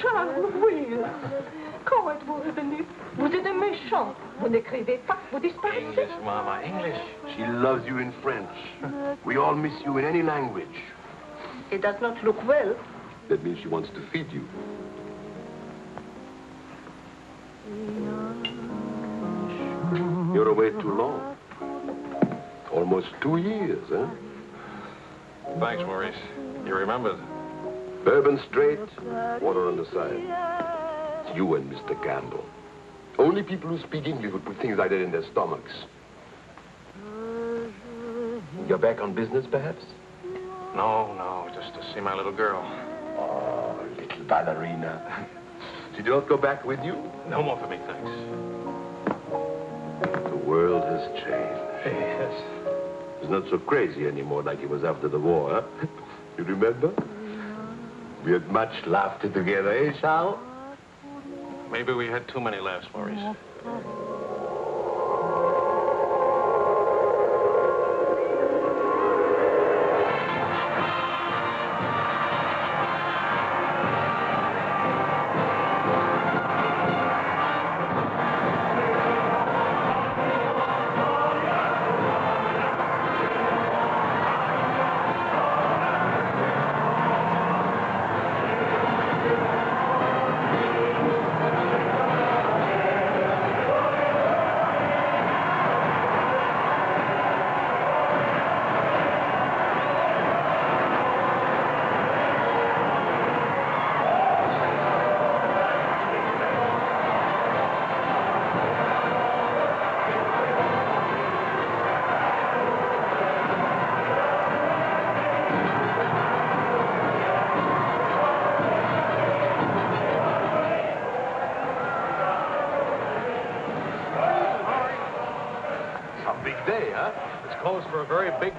Charles, oui. Comment êtes-vous revenu Vous êtes un méchant. Vous n'écrivez pas, vous disparaissez. English, Mama, English. She loves you in French. We all miss you in any language. It does not look well. That means she wants to feed you. You're away too long. Almost two years, huh? Thanks, Maurice. You remembered. Bourbon straight, water on the side. It's you and Mr. Campbell. Only people who speak English would put things like that in their stomachs. You're back on business, perhaps? No, no, just to see my little girl. Oh, little ballerina. She do not go back with you? No more for me, thanks. The world has changed. Yes. It's not so crazy anymore like it was after the war, huh? You remember? We had much laughter together, eh, Sal? Maybe we had too many laughs, Maurice.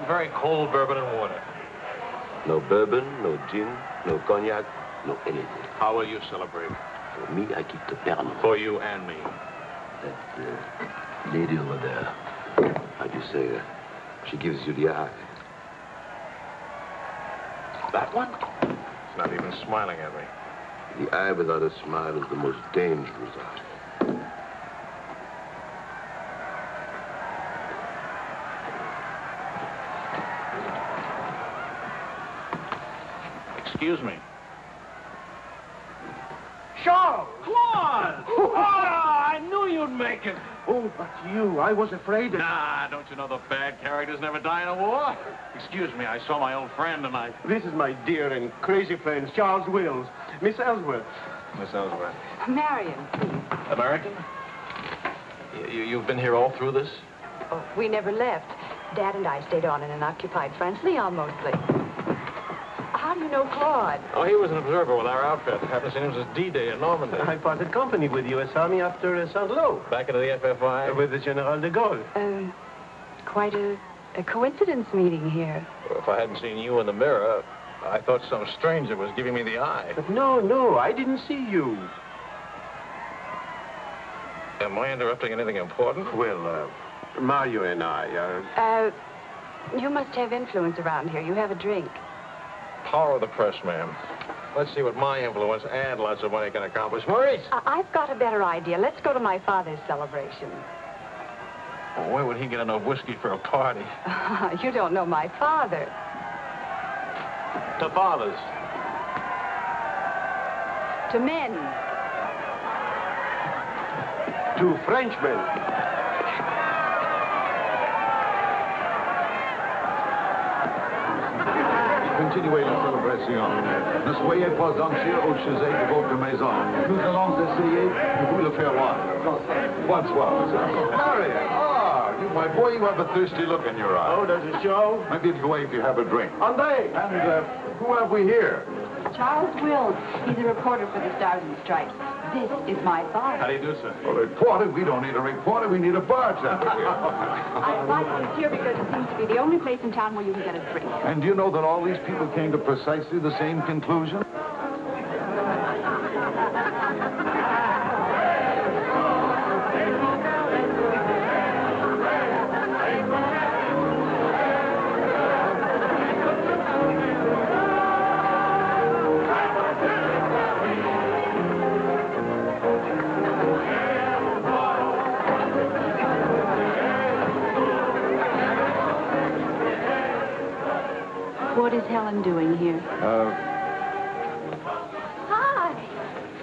Very cold bourbon and water. No bourbon, no gin, no cognac, no anything. How will you celebrate? For me, I keep the Pernod. For you and me. That uh, lady over there, how do you say, uh, she gives you the eye. That one? She's not even smiling at me. The eye without a smile is the most dangerous eye. Excuse me. Charles! Claude! Oh, I knew you'd make it. Oh, but you, I was afraid that... Nah, don't you know the bad characters never die in a war? Excuse me, I saw my old friend and I... This is my dear and crazy friend, Charles Wills. Miss Ellswirth. Miss Ellswirth. Marion, please. American? You, you've been here all through this? Oh, we never left. Dad and I stayed on in an occupied France, Lyon mostly. How do you know Claude? Oh, he was an observer with our outfit. Happened to see him since D-Day in Normandy. I parted company with U.S. Army after uh, Saint-Lô. Back into the FFI? With the General de Gaulle. Um, quite a, a coincidence meeting here. Well, if I hadn't seen you in the mirror, I thought some stranger was giving me the eye. But no, no, I didn't see you. Am I interrupting anything important? Well, uh, Marion and I are... Uh, you must have influence around here. You have a drink. Power of the press, ma'am. Let's see what my influence and lots of money can accomplish. Maurice! I- I've got a better idea. Let's go to my father's celebration. Well, where would he get enough whiskey for a party? you don't know my father. To father's. To men. To Frenchmen. Continuez la célébration. Ne soyez pas anxieux au sujet de votre maison. Nous allons essayer de vous le faire voir. Bonsoir. Marion, ah, you my boy, you have a thirsty look in your eye. Oh, does it show? Maybe it'll go away if you have a drink. Andre! And uh, who have we here? Charles Wills. He's a reporter for the Stars and Stripes. This is my bar. How do you do, sir? A reporter? We don't need a reporter. We need a bartender here. I like this here because it seems to be the only place in town where you can get a drink. and do you know that all these people came to precisely the same conclusion? Uh, Hi.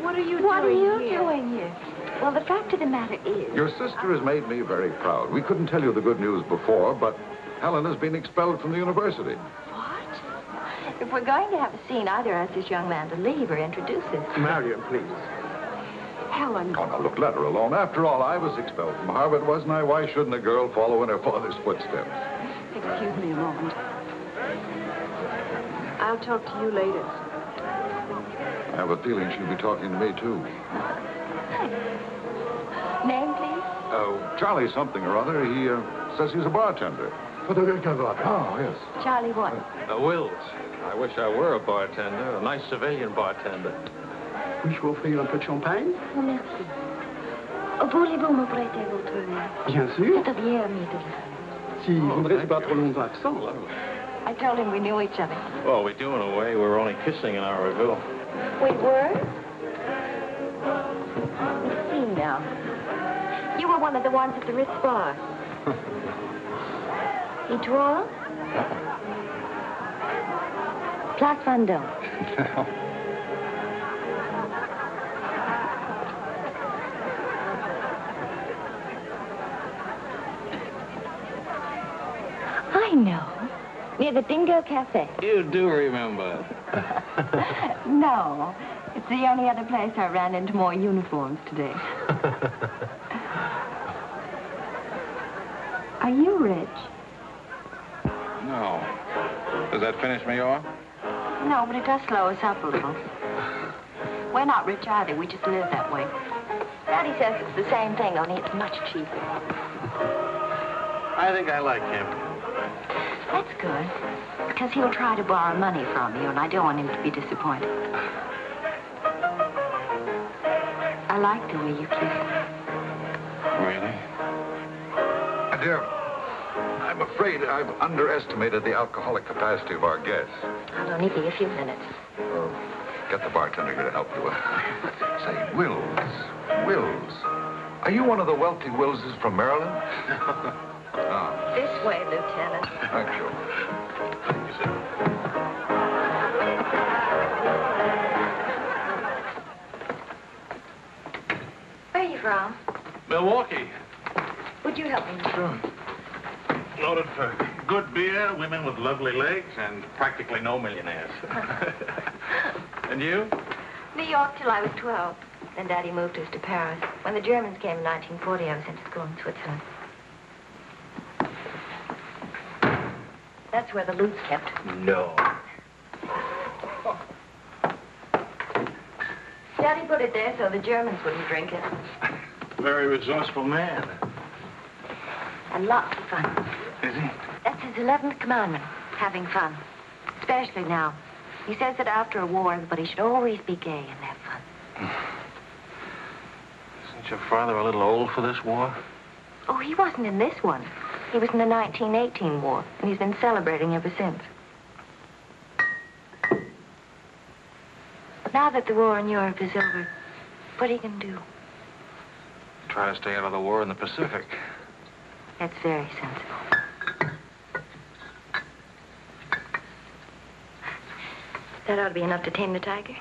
What are you doing? What are you here? doing here? Well, the fact of the matter is... your sister has made me very proud. We couldn't tell you the good news before, but Helen has been expelled from the university. What? If we're going to have a scene, either ask this young man to leave or introduce us. Marion, please. Helen. Oh, now, look, let her alone. After all, I was expelled from Harvard, wasn't I? Why shouldn't a girl follow in her father's footsteps? Excuse me a moment. I'll talk to you later. I have a feeling she'll be talking to me, too. Name, please? Oh, Charlie something or other. He uh, says he's a bartender. Oh, yes. Charlie what? Uh, Wills. I wish I were a bartender, a nice civilian bartender. Puis-je vous offrir un peu de champagne? Oh, merci. Oh, Voulez-vous me prêter votre verre? Bien sûr. C'est bien aimé de le Si vous ne restez pas trop longtemps absent. I told him we knew each other. Well, we do in a way. We were only kissing in our reville. We were? Let's see now. You were one of the ones at the Ritz bar. Et toi? Place Vendôme. I know. Near the Dingo Cafe. You do remember. No. It's the only other place I ran into more uniforms today. Are you rich? No. Does that finish me off? No, but it does slow us up a little. We're not rich either. We just live that way. Daddy says it's the same thing, only it's much cheaper. I think I like him. That's good. Because he'll try to borrow money from you, and I don't want him to be disappointed. I like the way you kiss. Really? My dear, I'm afraid I've underestimated the alcoholic capacity of our guests. I'll only be a few minutes. Uh, get the bartender here to help you. Say, Wills, Wills, are you one of the wealthy Willses from Maryland? This way, Lieutenant. thank you. Thank you, sir. Where are you from? Milwaukee. Would you help me? Sure. Noted for good beer, women with lovely legs, and practically no millionaires. and you? New York till I was 12. Then Daddy moved us to Paris. When the Germans came in 1940, I was sent to school in Switzerland. That's where the loot's kept. No. Daddy put it there so the Germans wouldn't drink it. Very resourceful man. And lots of fun. Is he? That's his 11th commandment, having fun. Especially now. He says that after a war, everybody should always be gay and have fun. Isn't your father a little old for this war? Oh, he wasn't in this one. He was in the 1918 war, and he's been celebrating ever since. Now that the war in Europe is over, what are you going to do? Try to stay out of the war in the Pacific. That's very sensible. That ought to be enough to tame the tiger.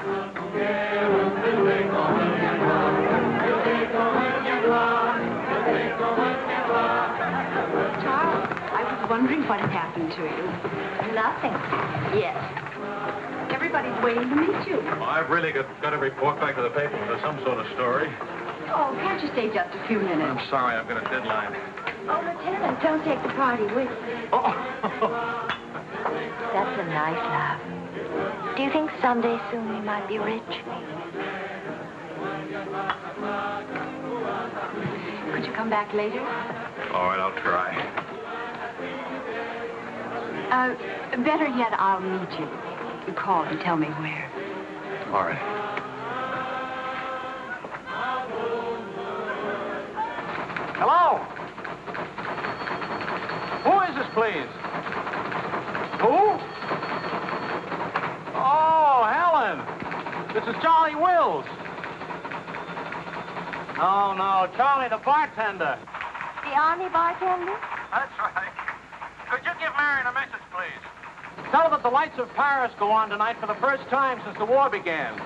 Charles, I was wondering what had happened to you. Nothing. Yes. Everybody's waiting to meet you. Well, I've really got, got to report back to the paper for some sort of story. Oh, can't you stay just a few minutes? I'm sorry, I've got a deadline. Oh, Lieutenant, don't take the party with you. Oh. That's a nice laugh. Do you think someday soon we might be rich? Could you come back later? All right, I'll try. Uh, better yet, I'll meet you. You call and tell me where. All right. Hello? Who is this, please? Who? Oh, Helen. This is Charlie Wills. No, no, Charlie, the bartender. The army bartender? That's right. Could you give Marion a message, please? Tell her that the lights of Paris go on tonight for the first time since the war began.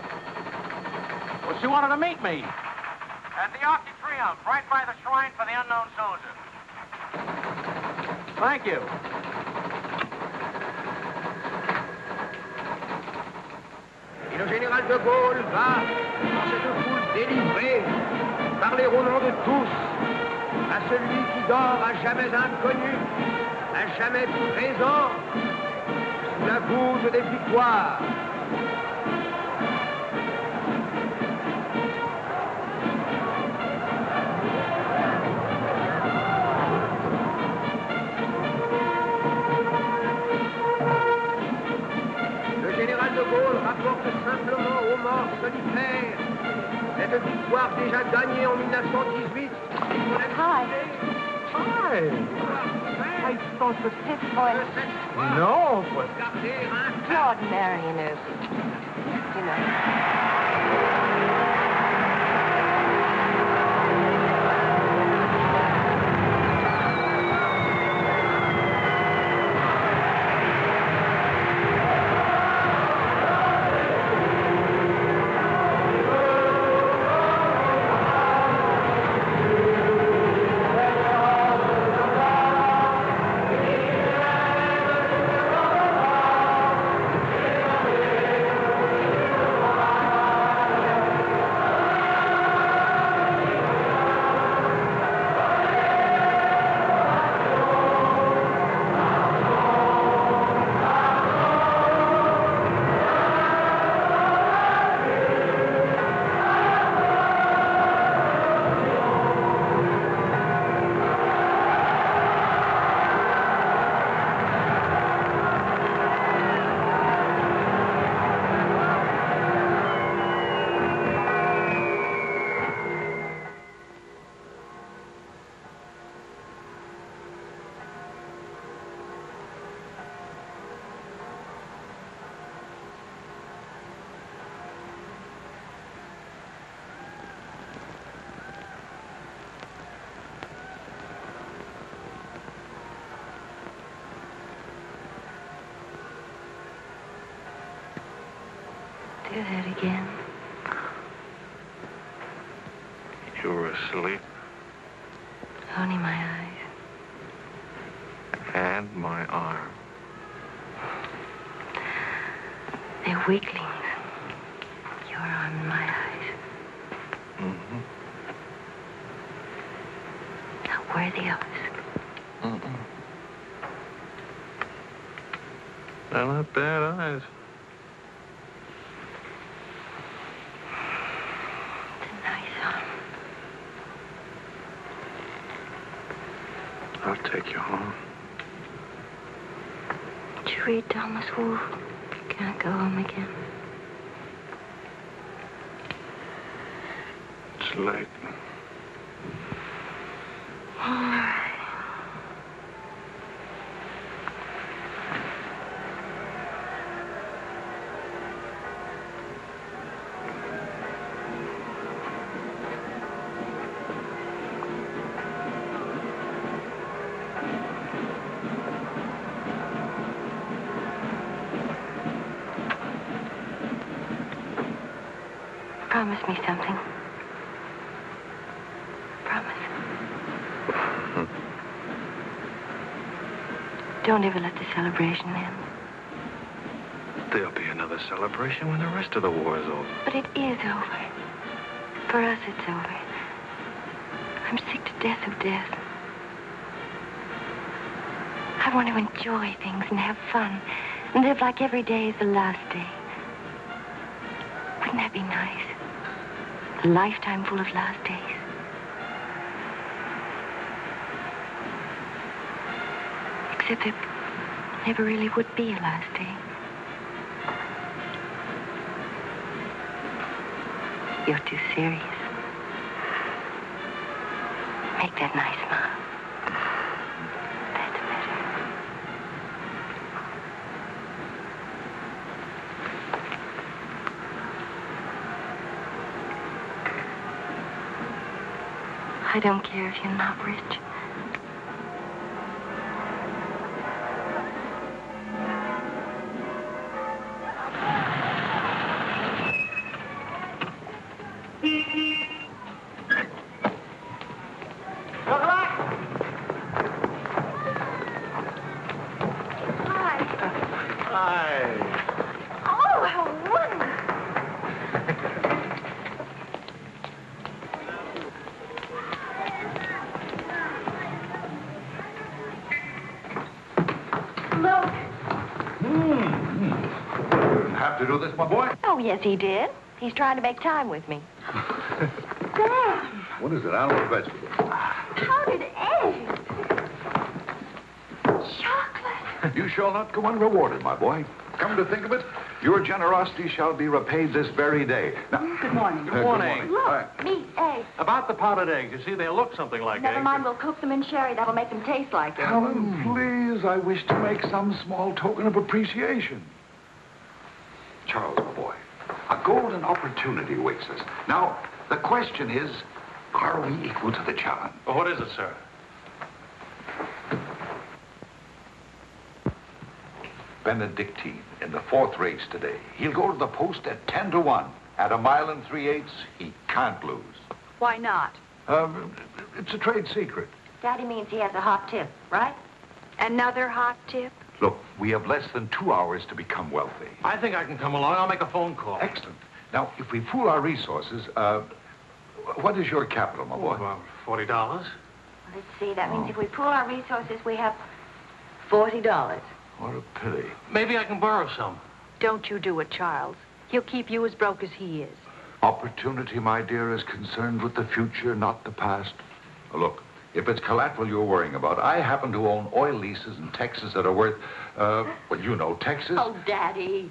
Well, she wanted to meet me. At the Arc de Triomphe, right by the shrine for the unknown soldier. Thank you. Et le général de Gaulle va, dans cette foule délivrée, parler au nom de tous, à celui qui dort à jamais inconnu, à jamais présent, sous la goutte des victoires. Hi. Hi. I thought that... His voice. No, but... Claude Marion, you know. Do that again. You were asleep, Only my eyes. and my arm. They're weaklings. Your arm and my eyes. Mm-hmm. Not worthy of us. Mm-mm. They're not bad eyes. It's a nice arm. I'll take you home. Did you read Thomas Wolfe? Can't go home again. It's late. All right. Promise me something. Promise. Don't ever let the celebration end. There'll be another celebration when the rest of the war is over. But it is over. For us, it's over. I'm sick to death of death. I want to enjoy things and have fun and live like every day is the last day. Wouldn't that be nice? A lifetime full of last days. Except it never really would be a last day. You're too serious. Make that nice smile. That's better. I don't care if you're not rich. Yes, he did. He's trying to make time with me. Dad, What is it, animal or vegetable? powdered eggs. Chocolate. You shall not go unrewarded, my boy. Come to think of it, your generosity shall be repaid this very day. Now, Good morning. uh, morning. Look, Hi. meat, eggs. About the powdered eggs, you see, they look something like Never eggs. mind, we'll cook them in sherry. That'll make them taste like it. Helen, please, I wish to make some small token of appreciation. Charles, my boy, a golden opportunity awaits us. Now, the question is, are we equal to the challenge? Well, what is it, sir? Benedictine in the fourth race today. He'll go to the post at 10 to 1. At a mile and three eighths, he can't lose. Why not? Um, it's a trade secret. Daddy means he has a hot tip, right? Another hot tip? Look, we have less than two hours to become wealthy. I think I can come along. I'll make a phone call. Excellent. Now, if we pool our resources, uh, what is your capital, my Oh, boy? about forty dollars. Let's see, that means if we pool our resources, we have $40. What a pity. Maybe I can borrow some. Don't you do it, Charles. He'll keep you as broke as he is. Opportunity, my dear, is concerned with the future, not the past. Look, if it's collateral you're worrying about, I happen to own oil leases in Texas that are worth, uh, well, you know, Texas. Oh, Daddy.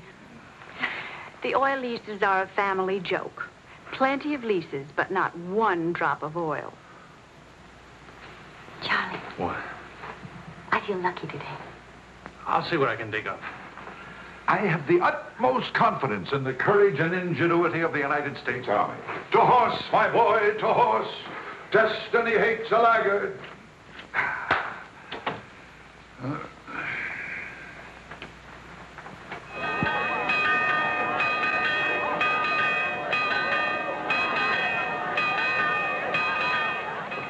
The oil leases are a family joke. Plenty of leases, but not one drop of oil. Charlie, What? I feel lucky today. I'll see what I can dig up. I have the utmost confidence in the courage and ingenuity of the United States Army. To horse, my boy, to horse. Destiny hates a laggard. The uh,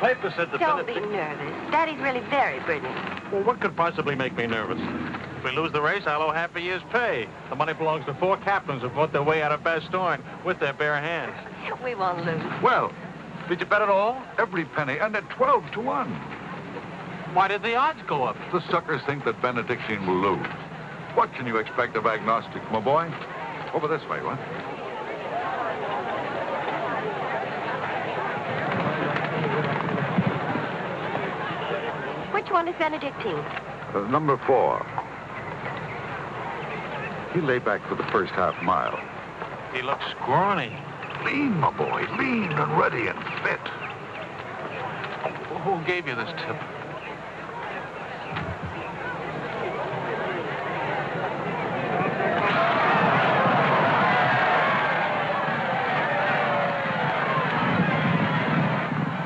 paper said the Don't be Benedict- nervous. Daddy's really very brilliant. Well, what could possibly make me nervous? If we lose the race, I'll owe half a year's pay. The money belongs to four captains who fought their way out of Bastogne with their bare hands. We won't lose. Well, Did you bet it all? every penny, and at 12 to 1. Why did the odds go up? The suckers think that Benedictine will lose. What can you expect of agnostics, my boy? Over this way, what? One is Benedictine? Uh, number four. He lay back for the first half mile. He looks scrawny. Lean, my boy, lean and ready and fit. Who gave you this tip?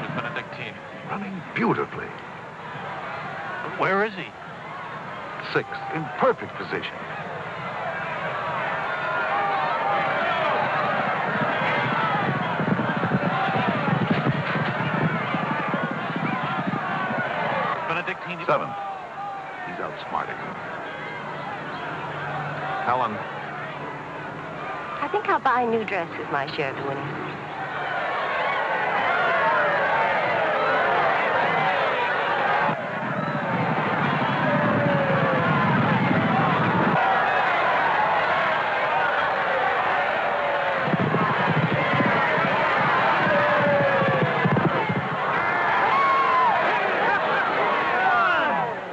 Miss Benedictine. Running beautifully. Where is he? Sixth, in perfect position. Benedictine. Seventh. He's outsmarting him. Helen, I think I'll buy a new dress with my share of the winnings.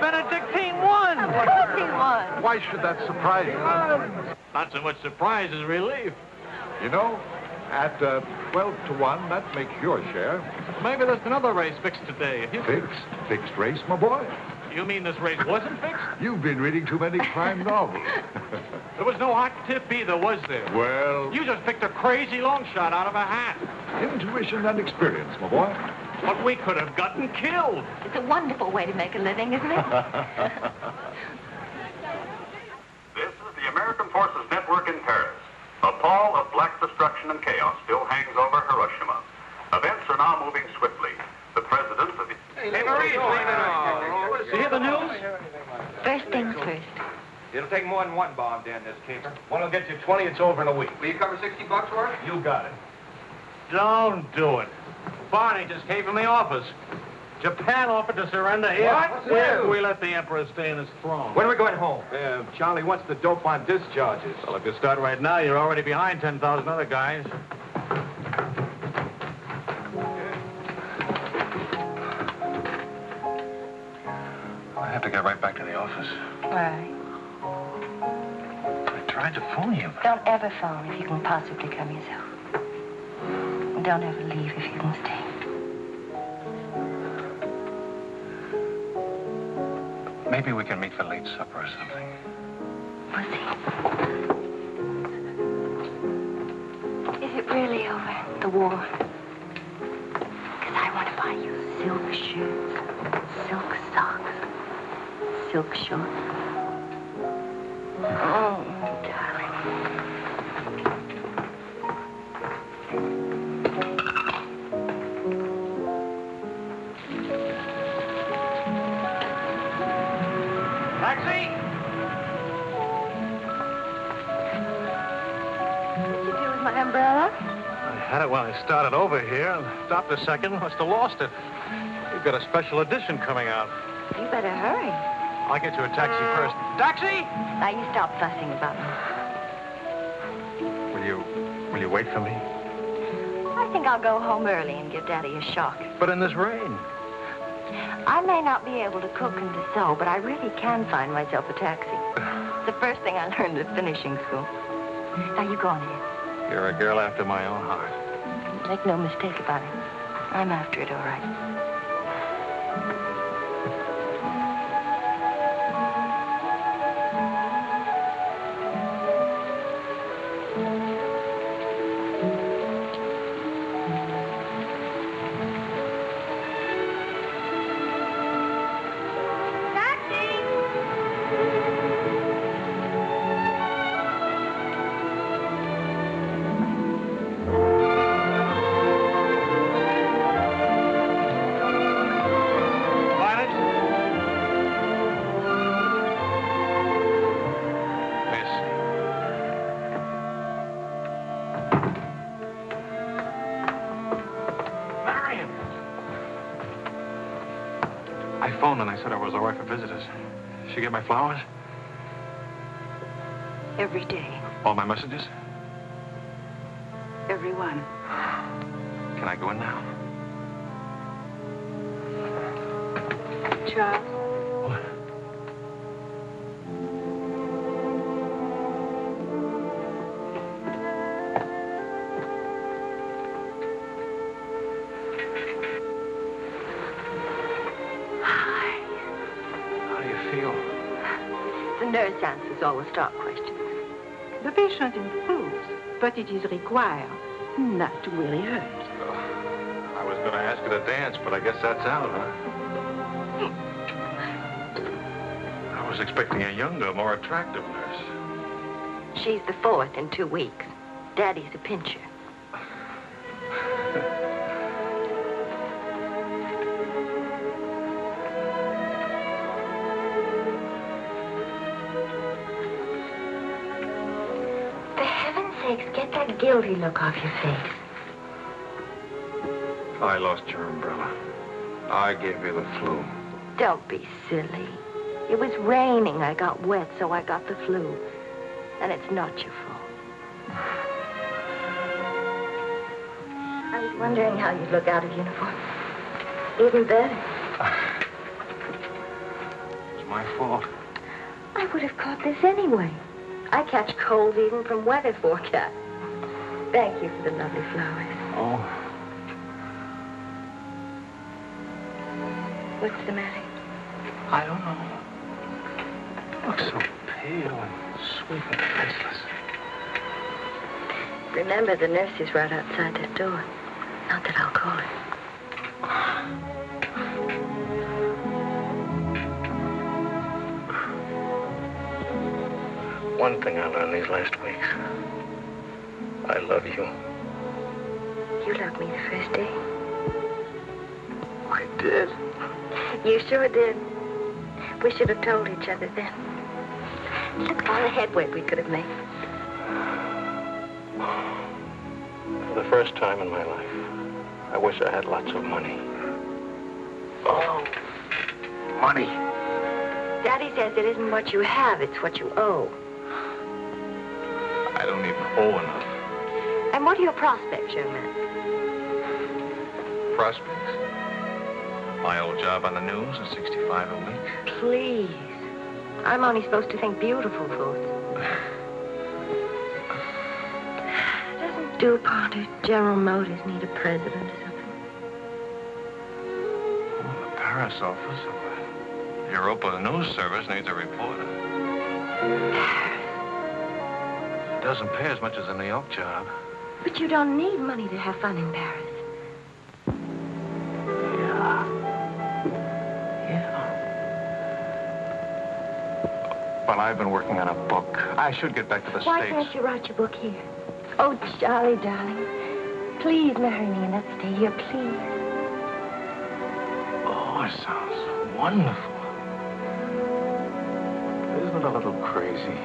Benedictine won! Of course he won. Why should that surprise you? Not so much surprise as relief. You at uh, 12 to 1, that makes your share. Maybe there's another race fixed today. If you... Fixed. Fixed race, my boy. You mean this race wasn't fixed? You've been reading too many crime novels. There was no hot tip either, was there? well, You just picked a crazy long shot out of a hat. intuition and experience, my boy. But we could have gotten killed. It's a wonderful way to make a living, isn't it? This is the American Forces Network in Paris. A pall of black destruction and chaos still hangs over Hiroshima. Events are now moving swiftly. The president of the... Hey, Maurice, You hear the news? First things first. It'll take more than one bomb down this caper. One will get you 20, it's over in a week. Will you cover 60 bucks for it? You got it. Don't do it. Barney just came from the office. Japan offered to surrender here. What? What's Where new? we let the emperor stay in his throne. When are we going home? Uh, Charlie what's the dope on discharges. Well, if you start right now, you're already behind 10,000 other guys. I have to get right back to the office. Why? I tried to phone you. Don't ever phone if you can possibly come yourself. Don't ever leave if you can stay. Maybe we can meet for late supper or something. We'll see. Is it really over, the war? Because I want to buy you silk shoes, silk socks, silk shorts. Oh, darling. Taxi! What'd you do with my umbrella? I had it when I started over here and stopped a second. Must have lost it. You've got a special edition coming out. You better hurry. I'll get you a taxi first. Taxi! Now you stop fussing about me. Will you, will you wait for me? I think I'll go home early and give Daddy a shock. But in this rain. I may not be able to cook and to sew, but I really can find myself a taxi. It's the first thing I learned at finishing school. Now you go on ahead. You're a girl after my own heart. Make no mistake about it. I'm after it, all right. Patient improves, but it is required not to really hurt. Oh, I was going to ask her to dance, but I guess that's out, huh? I was expecting a younger, more attractive nurse. She's the fourth in two weeks. Daddy's a pincher. Look off your face. I lost your umbrella. I gave you the flu. Don't be silly. It was raining. I got wet, so I got the flu. And it's not your fault. I was wondering how you'd look out of uniform. Even better. It's my fault. I would have caught this anyway. I catch colds even from weather forecast. Thank you for the lovely flowers. Oh, What's the matter? I don't know. You look so pale and sweet and faceless. Remember, the nurse is right outside that door. Not that I'll call her. One thing I learned these last weeks. I love you. You loved me the first day. I did. You sure did. We should have told each other then. Look at all the headway we could have made. For the first time in my life, I wish I had lots of money. Oh, money. Daddy says it isn't what you have, it's what you owe. I don't even owe enough. And what are your prospects, young man? Prospects. My old job on the news at 65 a week. Please. I'm only supposed to think beautiful thoughts. Doesn't DuPont or General Motors need a president or something? Oh, the Paris office. Of Europa News Service needs a reporter. It doesn't pay as much as a New York job. But you don't need money to have fun in Paris. Yeah. Yeah. Well, I've been working on a book. I should get back to the Why States. can't you write your book here? Oh, Charlie, darling. Please marry me and let's stay here, please. Oh, it sounds wonderful. Isn't it a little crazy?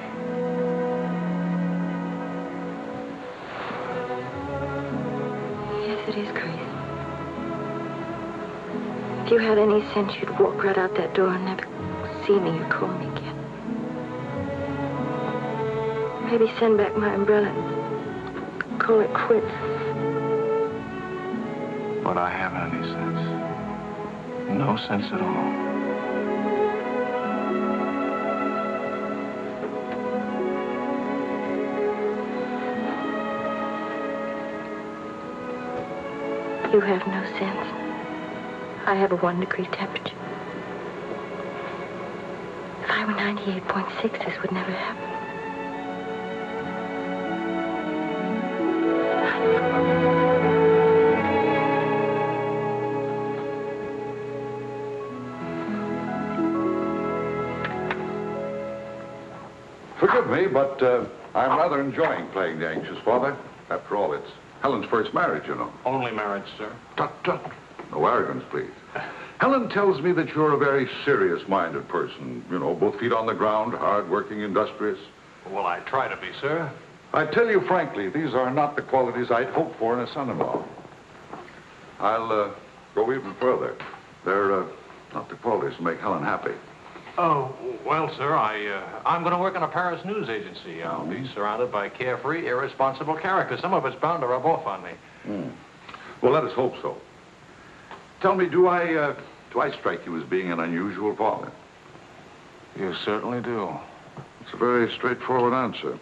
Is crazy. If you had any sense, you'd walk right out that door and never see me or call me again. Maybe send back my umbrella and call it quits. But I haven't any sense. No sense at all. You have no sense. I have a one degree temperature. If I were 98.6, this would never happen. Forgive me, but uh, I'm rather enjoying playing the anxious father. After all, it's Helen's first marriage, you know. Only marriage, sir. Tut, tut. No arrogance, please. Helen tells me that you're a very serious-minded person. You know, both feet on the ground, hard-working, industrious. Well, I try to be, sir. I tell you frankly, these are not the qualities I'd hoped for in a son-in-law. I'll uh, go even further. They're uh, not the qualities that make Helen happy. Oh, well, sir, I, uh, I'm going to work in a Paris news agency. I'll be surrounded by carefree, irresponsible characters. Some of it's bound to rub off on me. Hmm. Well, let us hope so. Tell me, do I, uh, do I strike you as being an unusual father? You certainly do. It's a very straightforward answer.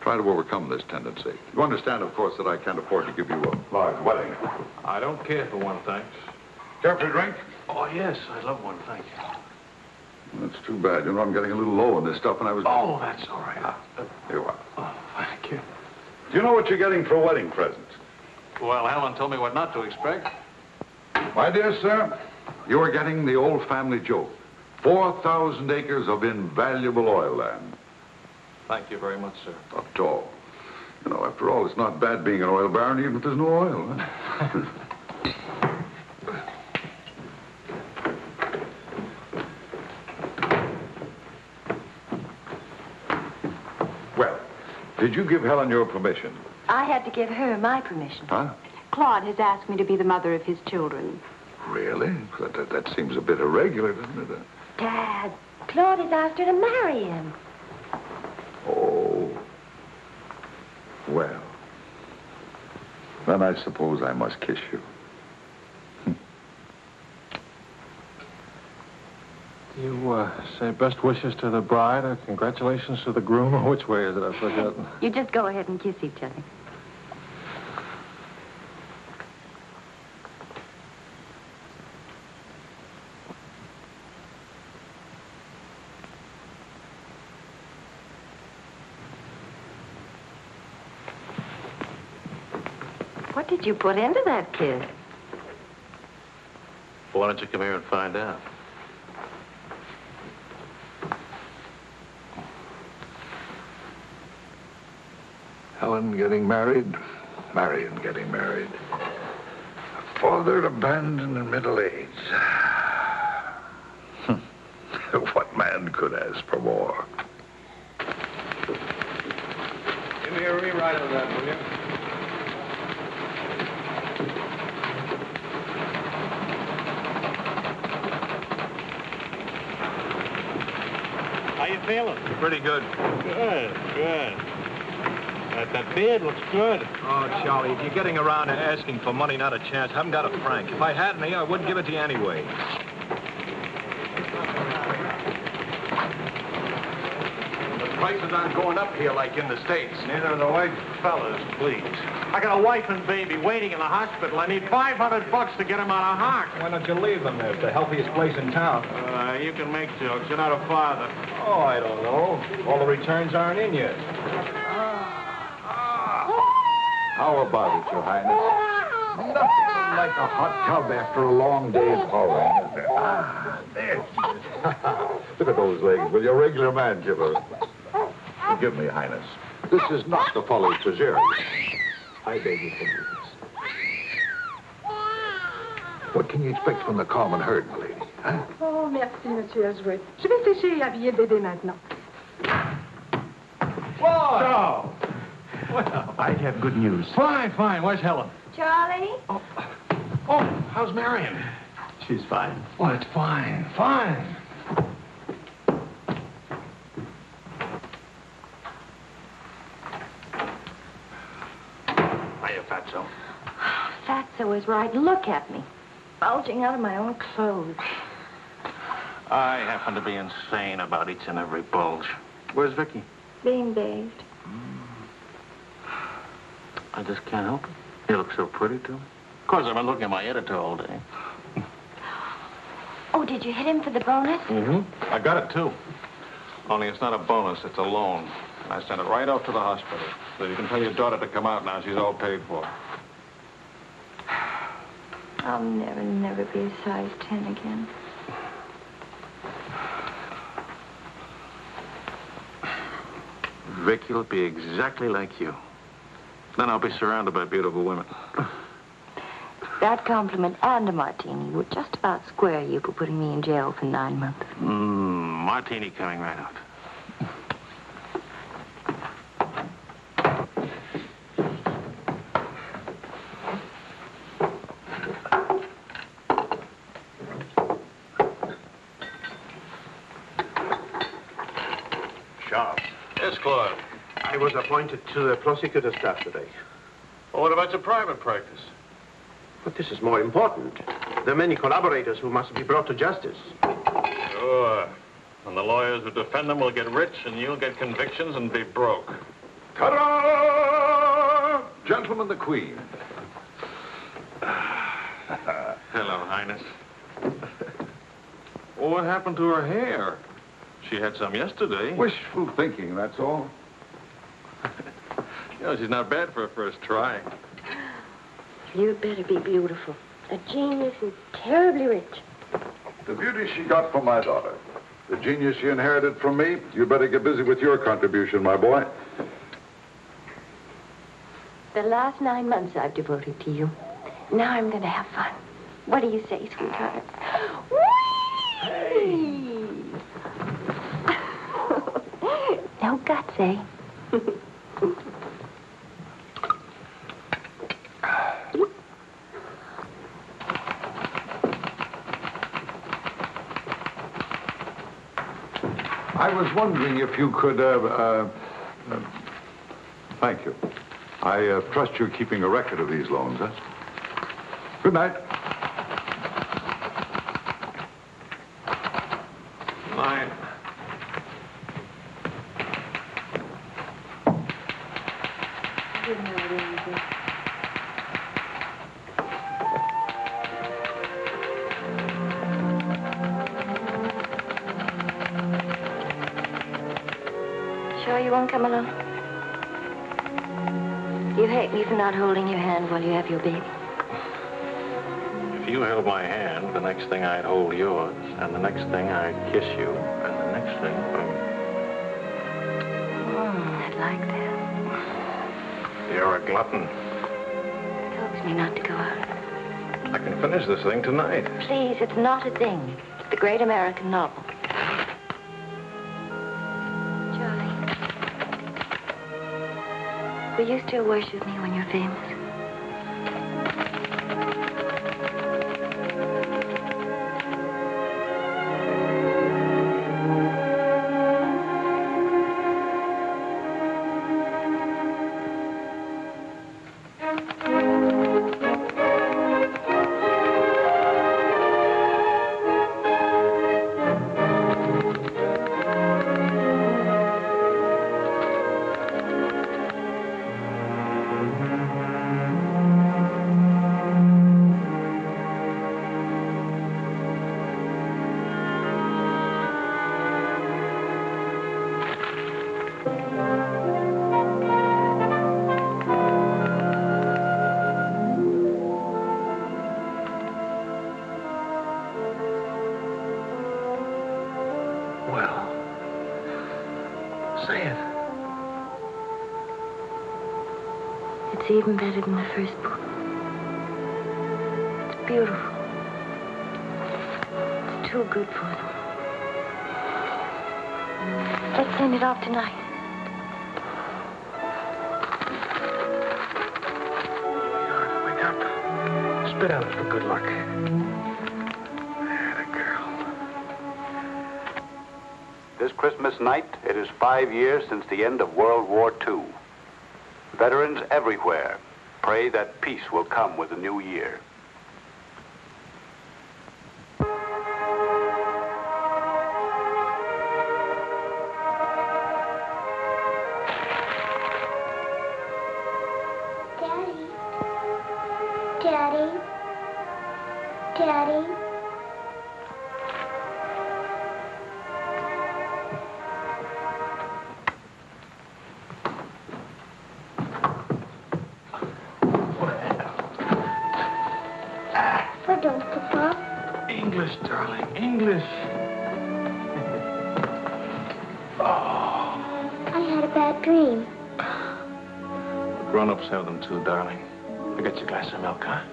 Try to overcome this tendency. You understand, of course, that I can't afford to give you a large wedding. I don't care for one, thanks. Care for a drink? Oh, yes, I'd love one, thank you. That's too bad. You know, I'm getting a little low on this stuff, and I was... Oh, that's all right. Ah, here you are. Oh, thank you. Do you know what you're getting for a wedding present? Well, Helen told me what not to expect. My dear sir, you are getting the old family joke. 4,000 acres of invaluable oil land. Thank you very much, sir. Not at all. You know, after all, it's not bad being an oil baron, even if there's no oil. Huh? well, did you give Helen your permission? I had to give her my permission. Huh? Claude has asked me to be the mother of his children. Really? That, that, that seems a bit irregular, doesn't it? Dad, Claude has asked her to marry him. Oh. Well. Then I suppose I must kiss you. You uh, say best wishes to the bride or congratulations to the groom, or which way is it? I've forgotten. You just go ahead and kiss each other. What did you put into that kiss? Why don't you come here and find out? Helen getting married, Marion getting married. A father abandoned in middle age. what man could ask for more? Give me a rewrite of that, will you? How you feeling? Pretty good. Good, good. That, that beard looks good. Oh, Charlie, if you're getting around and asking for money, not a chance. I Haven't got a franc. If I had any, I wouldn't give it to you anyway. The prices aren't going up here like in the States. Neither are the white fellas, please. I got a wife and baby waiting in the hospital. I need 500 bucks to get them out of hock. Why don't you leave them there? It's the healthiest place in town. Uh, you can make jokes. You're not a father. Oh, I don't know. All the returns aren't in yet. How about it, Your Highness? Nothing like a hot tub after a long day's hauling, is there? Ah, there. Look at those legs. Will you a regular man, Gibber? Forgive me, Highness. This is not the folly Treasury. I beg your forgiveness. What can you expect from the common herd, my lady? Huh? Oh, merci, Monsieur Azuet. Je vais sécher et habiller le bébé maintenant. Whoa! Well, I have good news. fine, fine. Where's Helen? Charlie? Oh, oh how's Marion? She's fine. Oh, it's fine, fine. Hiya, Fatso. Fatso is right. Look at me. Bulging out of my own clothes. I happen to be insane about each and every bulge. Where's Vicky? Being bathed. Hmm. I just can't help it. You look so pretty, too. Of course, I've been looking at my editor all day. Oh, did you hit him for the bonus? Mm-hmm. I got it, too. Only it's not a bonus, it's a loan. I sent it right off to the hospital. So you can tell your daughter to come out now. She's all paid for. I'll never, never be a size 10 again. Vicky will be exactly like you. Then I'll be surrounded by beautiful women. That compliment and a martini would just about square you for putting me in jail for nine months. Mmm, martini coming right out. Sharp. Yes, Claude. I was appointed to the prosecutor's staff today. Well, what about your private practice? But this is more important. There are many collaborators who must be brought to justice. Sure. And the lawyers who defend them will get rich, and you'll get convictions and be broke. Ta-da! Gentlemen, the Queen. Hello, Highness. well, what happened to her hair? She had some yesterday. Wishful thinking, that's all. You know, she's not bad for a first try. You'd better be beautiful. A genius and terribly rich. The beauty she got from my daughter. The genius she inherited from me. You better get busy with your contribution, my boy. The last nine months I've devoted to you. Now I'm going to have fun. What do you say, sweetheart? Whee! no guts, eh? I was wondering if you could, uh, uh, uh, thank you. I uh, trust you're keeping a record of these loans, huh? Good night. Not holding your hand while you have your baby. If you held my hand, the next thing I'd hold yours, and the next thing I'd kiss you, and the next thing, Mm, I'd like that. you're a glutton. Coax me not to go out. I can finish this thing tonight. Please, it's not a thing. It's the great American novel. You still worship me when you're famous? It's even better than the first book. It's beautiful. It's too good for them. Let's send it off tonight. Wake up. Spit on it for good luck. This Christmas night, it is five years since the end of World War II. Veterans everywhere pray that peace will come with the new year. Too, darling. I got you a glass of milk, huh?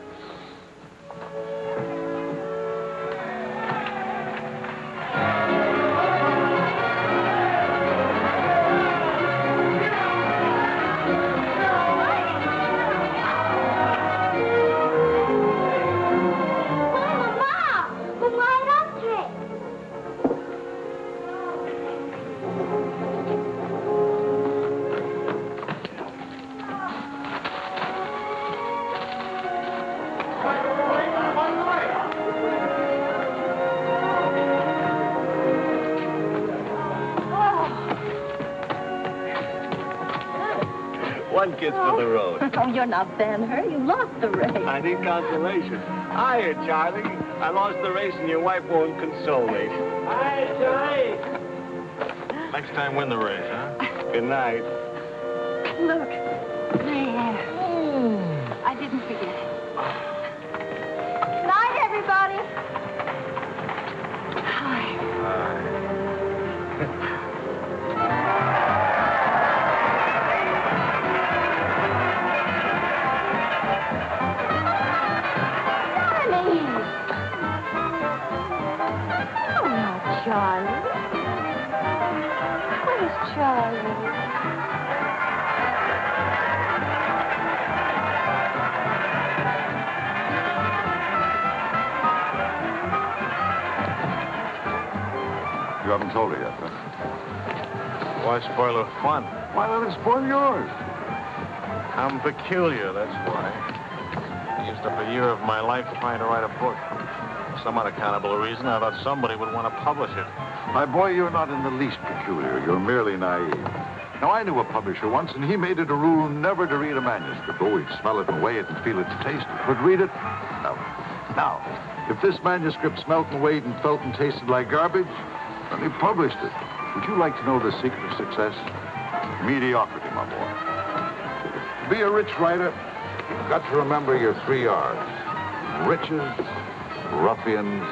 The road. Oh, you're not Ben Hur. You lost the race. I need consolation. Hiya, Charlie. I lost the race and your wife won't console me. Hi, Charlie. Next time, win the race, huh? Good night. Look. Haven't told her yet, huh? Why spoil her fun? Why let it spoil yours? I'm peculiar, that's why. I used up a year of my life trying to write a book. For some unaccountable reason, I thought somebody would want to publish it. My boy, you're not in the least peculiar. You're merely naive. Now, I knew a publisher once, and he made it a rule never to read a manuscript. Oh, he'd smell it and weigh it and feel its taste. But read it? No. Now, if this manuscript smelt and weighed and felt and tasted like garbage, then he published it. Would you like to know the secret of success? Mediocrity, my boy. To be a rich writer, you've got to remember your three R's. Riches, ruffians,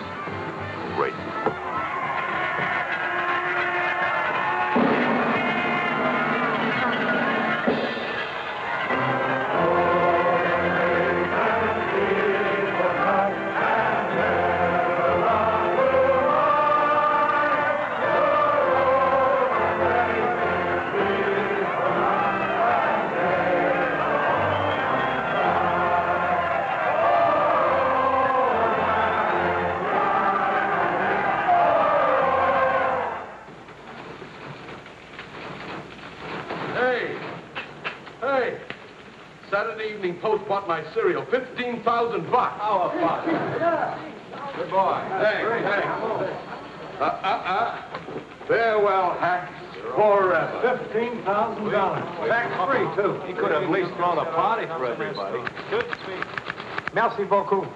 Evening bought my serial. 15,000 bucks. How about? Good boy. Hey, hey. Uh, uh, uh. Farewell, hacks. Forever. $15,000. Tax-free, too. He could have at least thrown a party for everybody. Good speech. Merci beaucoup.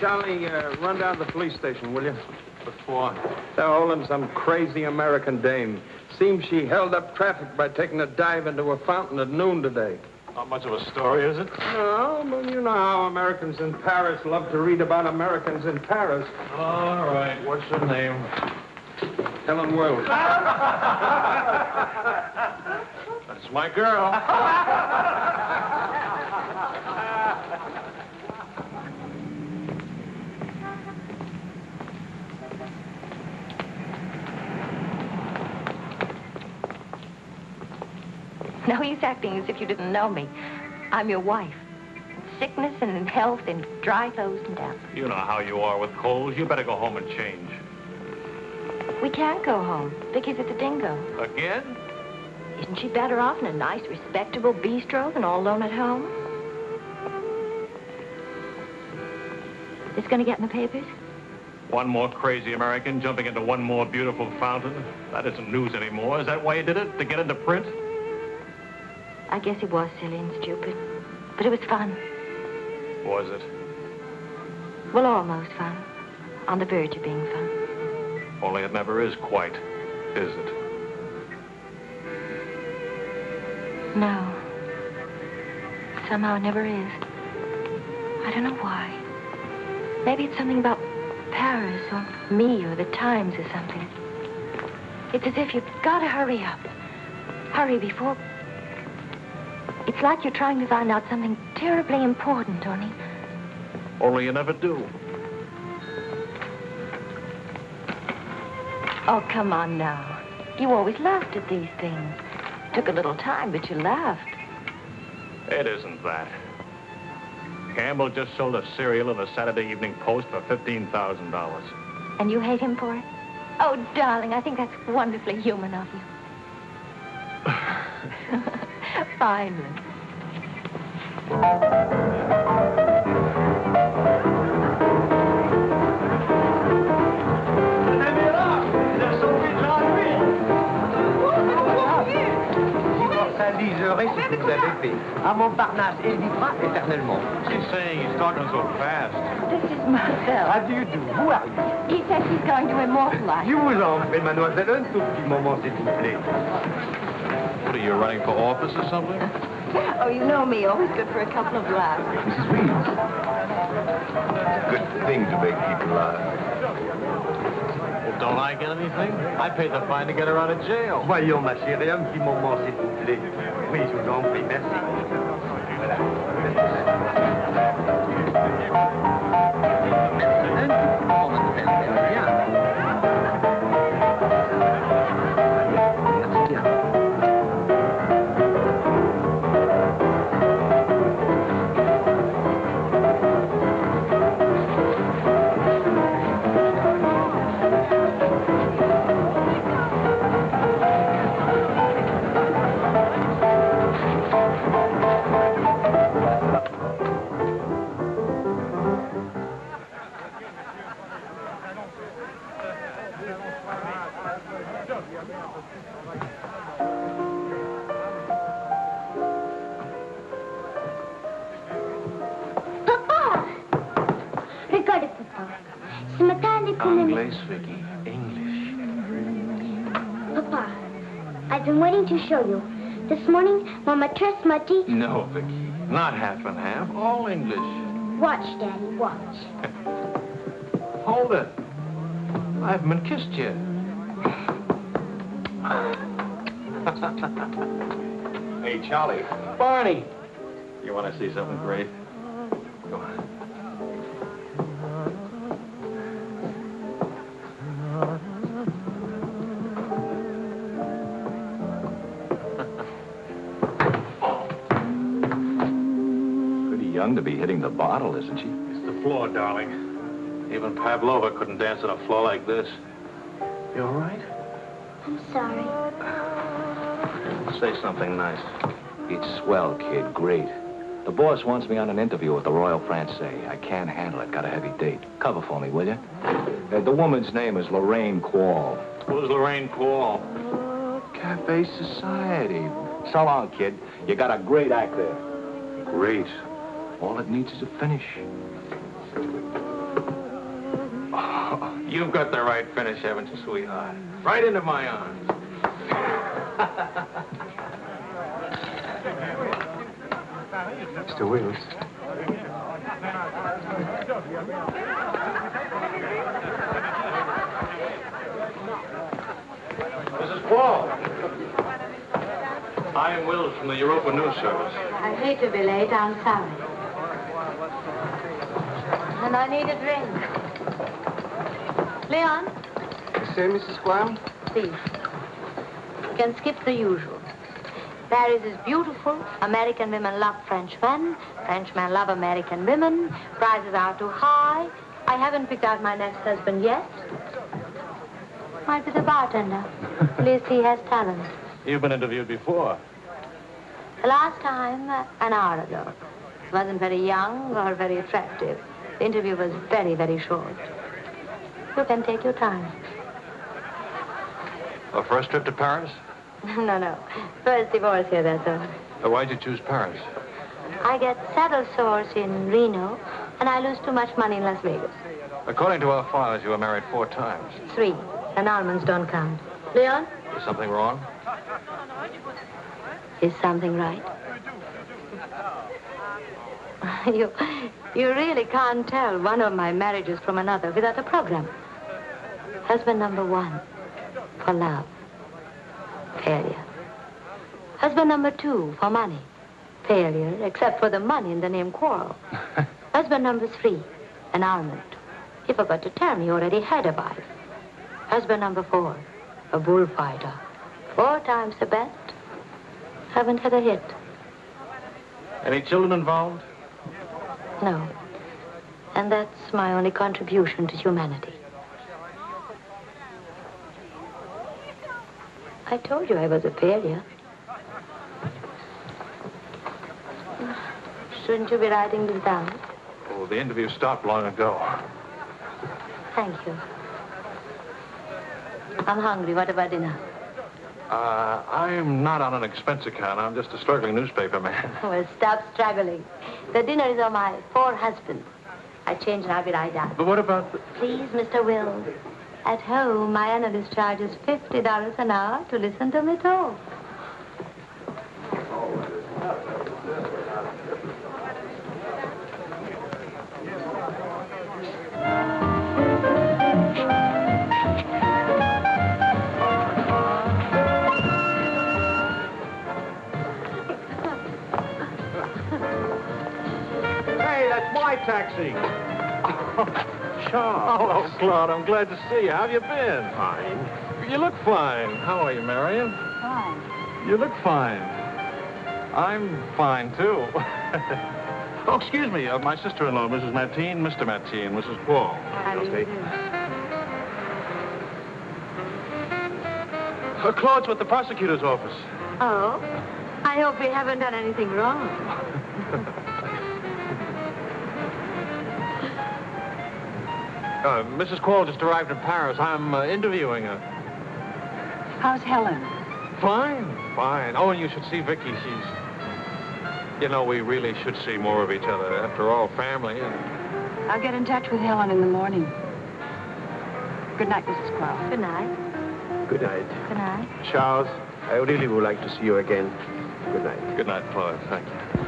Charlie, uh, run down to the police station, will you? For? They're holding some crazy American dame. Seems she held up traffic by taking a dive into a fountain at noon today. Not much of a story, is it? No, but you know how Americans in Paris love to read about Americans in Paris. All right. What's her name? Helen Wells. That's my girl. No he's acting as if you didn't know me. I'm your wife. Sickness and in health and dry clothes and death. You know how you are with colds. You better go home and change. We can't go home. Vicky's at the dingo. Again? Isn't she better off in a nice, respectable bistro than all alone at home? This gonna get in the papers? One more crazy American jumping into one more beautiful fountain. That isn't news anymore. Is that why you did it? To get into print? I guess it was silly and stupid. But it was fun. Was it? Well, almost fun. On the verge of being fun. Only it never is quite, is it? No. Somehow it never is. I don't know why. Maybe it's something about Paris or me or the Times or something. It's as if you've got to hurry up. Hurry before... It's like you're trying to find out something terribly important, Tony. Only you never do. Oh, come on now. You always laughed at these things. Took a little time, but you laughed. It isn't that. Campbell just sold a serial in the Saturday Evening Post for $15,000. And you hate him for it? Oh, darling, I think that's wonderfully human of you. Finally. Immortaliserai ce que vous avez fait. À Montparnasse, et vivra éternellement. She's saying he's talking so fast. This is Marcel. How do you do? Who are you? He says he's going to immortalize. You vous en prie, mademoiselle, un tout petit moment, s'il vous plaît. What are you running for office or something? Oh, you know me, always good for a couple of laughs. Mrs. Reeves. It's a good thing to make people laugh. Well, don't I get anything? I paid the fine to get her out of jail. Voyons, ma chérie, un petit moment, s'il vous plaît. Oui, je vous en prie, merci. Papa! To show you. This morning, Mama trust Muddy. No, Vicky. Not half and half. All English. Watch, Daddy, watch. Hold it. I haven't been kissed yet. Hey, Charlie. Barney. You want to see something great? Go on. To be hitting the bottle, isn't she? It's the floor, darling. Even Pavlova couldn't dance on a floor like this. You all right? I'm sorry. Say something nice. It's swell, kid. Great. The boss wants me on an interview with the Royal Francais. I can't handle it. Got a heavy date. Cover for me, will you? Uh, the woman's name is Lorraine Quall. Who's Lorraine Quall? Cafe Society. So long, kid. You got a great act there. Great. All it needs is a finish. You've got the right finish, haven't you, sweetheart? Right into my arms. Mr. Wills. Mrs. Quall. I am Wills from the Europa News Service. I hate to be late. I'm sorry. And I need a drink. Leon, You say, Mrs. Graham? please. You can skip the usual. Paris is beautiful. American women love French men. Frenchmen love American women. Prices are too high. I haven't picked out my next husband yet. Might be the bartender. At least he has talent. You've been interviewed before. The last time, uh, an hour ago. He wasn't very young or very attractive. The interview was very, very short. You can take your time. A first trip to Paris? no, no. First divorce here, that's all. Uh, Why'd you choose Paris? I get saddle sores in Reno, and I lose too much money in Las Vegas. According to our files, you were married four times. Three. Annulments don't count. Leon, Is something wrong? is something right? you, you really can't tell one of my marriages from another without a program. Husband number one, for love, failure. Husband number two, for money, failure, except for the money in the name quarrel. Husband number three, an armament. He forgot to tell me he already had a wife. Husband number four, a bullfighter. Four times the bet. Haven't had a hit. Any children involved? No. And that's my only contribution to humanity. I told you I was a failure. Shouldn't you be writing this down? Oh, the interview stopped long ago. Thank you. I'm hungry. What about dinner? Uh, I'm not on an expense account. I'm just a struggling newspaper man. Well, stop struggling. The dinner is on my four husbands. I change and I'll be right down. But what about the... Please, Mr. Wills. At home, my analyst charges $50 an hour to listen to me talk. My taxi. Charles. Hello, Claude. I'm glad to see you. How have you been? Fine. You look fine. How are you, Marion? Fine. You look fine. I'm fine, too. oh, excuse me. Uh, my sister-in-law, Mrs. Mateen, Mr. Mateen, Mrs. Paul. How do you do? Uh, Claude's with the prosecutor's office. Oh? I hope we haven't done anything wrong. Uh, Mrs. Quall just arrived in Paris. I'm uh, interviewing her. How's Helen? Fine, fine. Oh, and you should see Vicky. She's... You know, we really should see more of each other. After all, family. And... I'll get in touch with Helen in the morning. Good night, Mrs. Quell. Good night. Good night. Good night. Charles, I really would like to see you again. Good night. Good night, Claude. Thank you.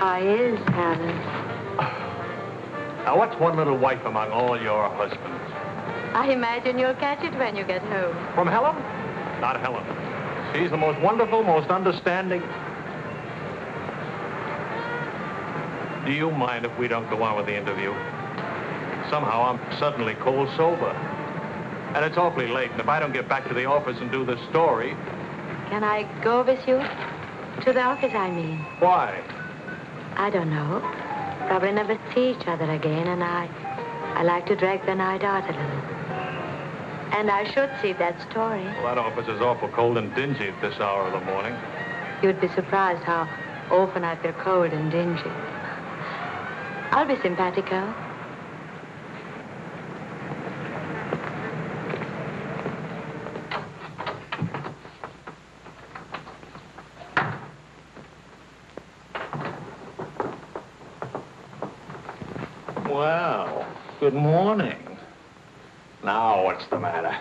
I is, Helen. Now, what's one little wife among all your husbands? I imagine you'll catch it when you get home. From Helen? Not Helen. She's the most wonderful, most understanding. Do you mind if we don't go on with the interview? Somehow I'm suddenly cold sober. And it's awfully late, and if I don't get back to the office and do this story, Can I go with you? To the office, I mean. why? I don't know. Probably never see each other again, and I, I like to drag the night out a little. And I should see that story. Well, that office is awful cold and dingy at this hour of the morning. You'd be surprised how often I feel cold and dingy. I'll be simpatico. Well, good morning. Now, what's the matter?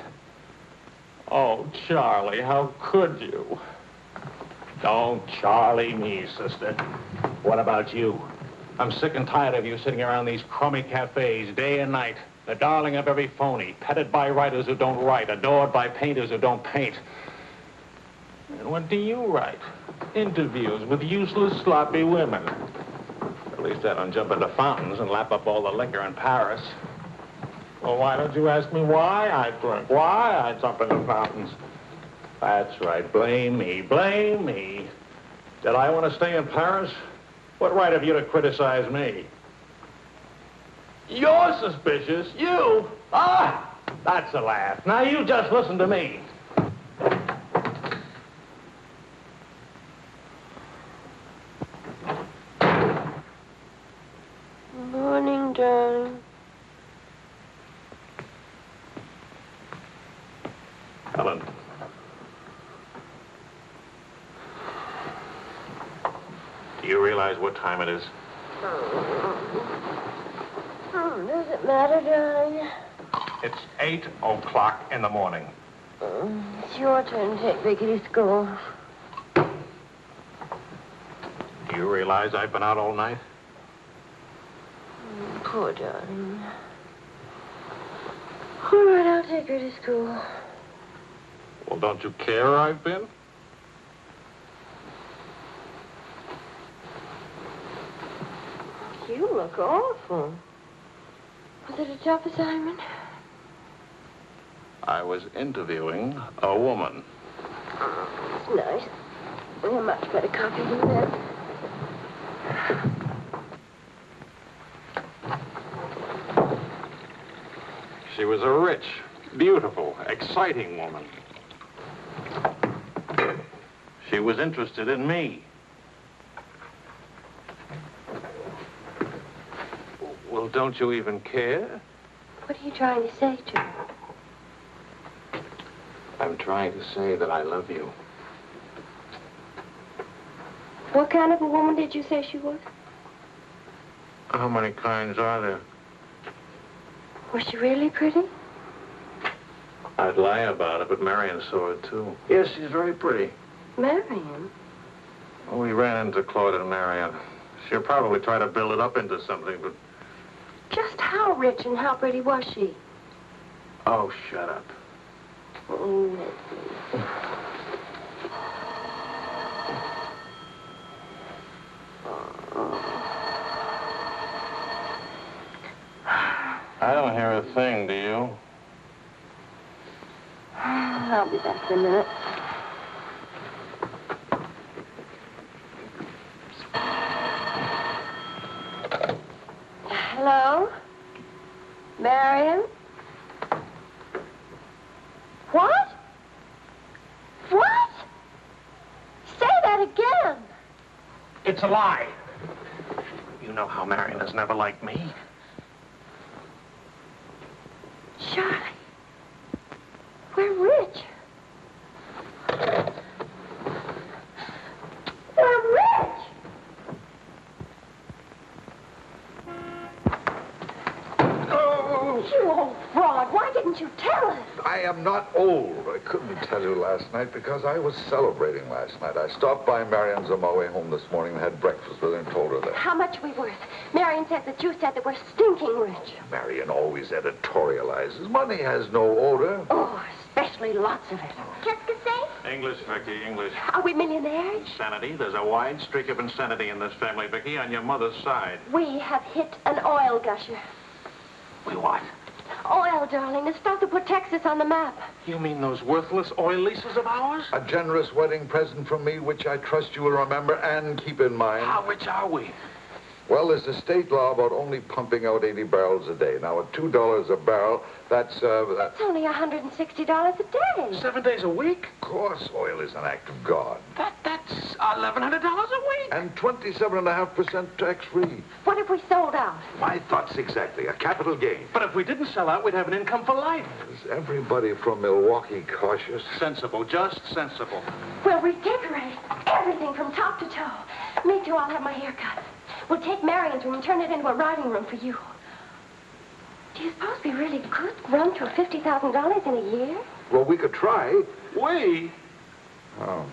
Oh, Charlie, how could you? Don't Charlie me, sister. What about you? I'm sick and tired of you sitting around these crummy cafes day and night. The darling of every phony, petted by writers who don't write, adored by painters who don't paint. And what do you write? Interviews with useless, sloppy women. Least I don't jump into fountains and lap up all the liquor in Paris. Well, why don't you ask me why I drink? Why I jump into fountains? That's right. Blame me. Blame me. Did I want to stay in Paris? What right have you to criticize me? You're suspicious. You? Ah! That's a laugh. Now you just listen to me. Morning, darling. Helen. Do you realize what time it is? Oh, does it matter, darling? It's 8 o'clock in the morning. Mm, It's your turn to take Vicky to school. Do you realize I've been out all night? Mm, Poor darling. All right, I'll take her to school. Well, don't you care I've been? You look awful. Was it a tough assignment? I was interviewing a woman. It's nice. A much better copy than that. She was a rich, beautiful, exciting woman. She was interested in me. Well, don't you even care? What are you trying to say to her? I'm trying to say that I love you. What kind of a woman did you say she was? How many kinds are there? Was she really pretty? I'd lie about it, but Marion saw it too. Yes, she's very pretty. Marion? We ran into Claude and Marion. She'll probably try to build it up into something, but Just how rich and how pretty was she? oh, shut up. Oh. I don't hear a thing, do you? I'll be back in a minute. Hello? Marion? What? What? Say that again. It's a lie. You know how Marion has never liked me. Charlie. We're rich. We're rich. Oh. You old fraud. Why didn't you tell us? I am not old. I couldn't tell you last night because I was celebrating last night. I stopped by Marion's on my way home this morning and had breakfast with her and told her that. How much we worth? Marion said that you said that we're stinking rich. Marion always editorializes. Money has no odor. Oh, especially lots of it. Qu'est-ce que c'est? English, Vicky, English. Are we millionaires? Insanity. There's a wide streak of insanity in this family, Vicky, on your mother's side. We have hit an oil gusher. We what? Oil, darling, the stuff that put Texas on the map. You mean those worthless oil leases of ours? A generous wedding present from me, which I trust you will remember and keep in mind. How rich are we? Well, there's a state law about only pumping out 80 barrels a day. Now, at $2 a barrel, that's, uh, that's... It's only $160 a day. Seven days a week? Of course, oil is an act of God. That, that's $1,100 a week. And 27.5% tax-free. What if we sold out? My thoughts exactly. A capital gain. But if we didn't sell out, we'd have an income for life. Is everybody from Milwaukee cautious? Sensible, just sensible. Well, We'll redecorate everything from top to toe. Me too, I'll have my hair cut. We'll take Marion's room and turn it into a writing room for you. Do you suppose we really could run to $50,000 in a year? Well, we could try. We? Oh.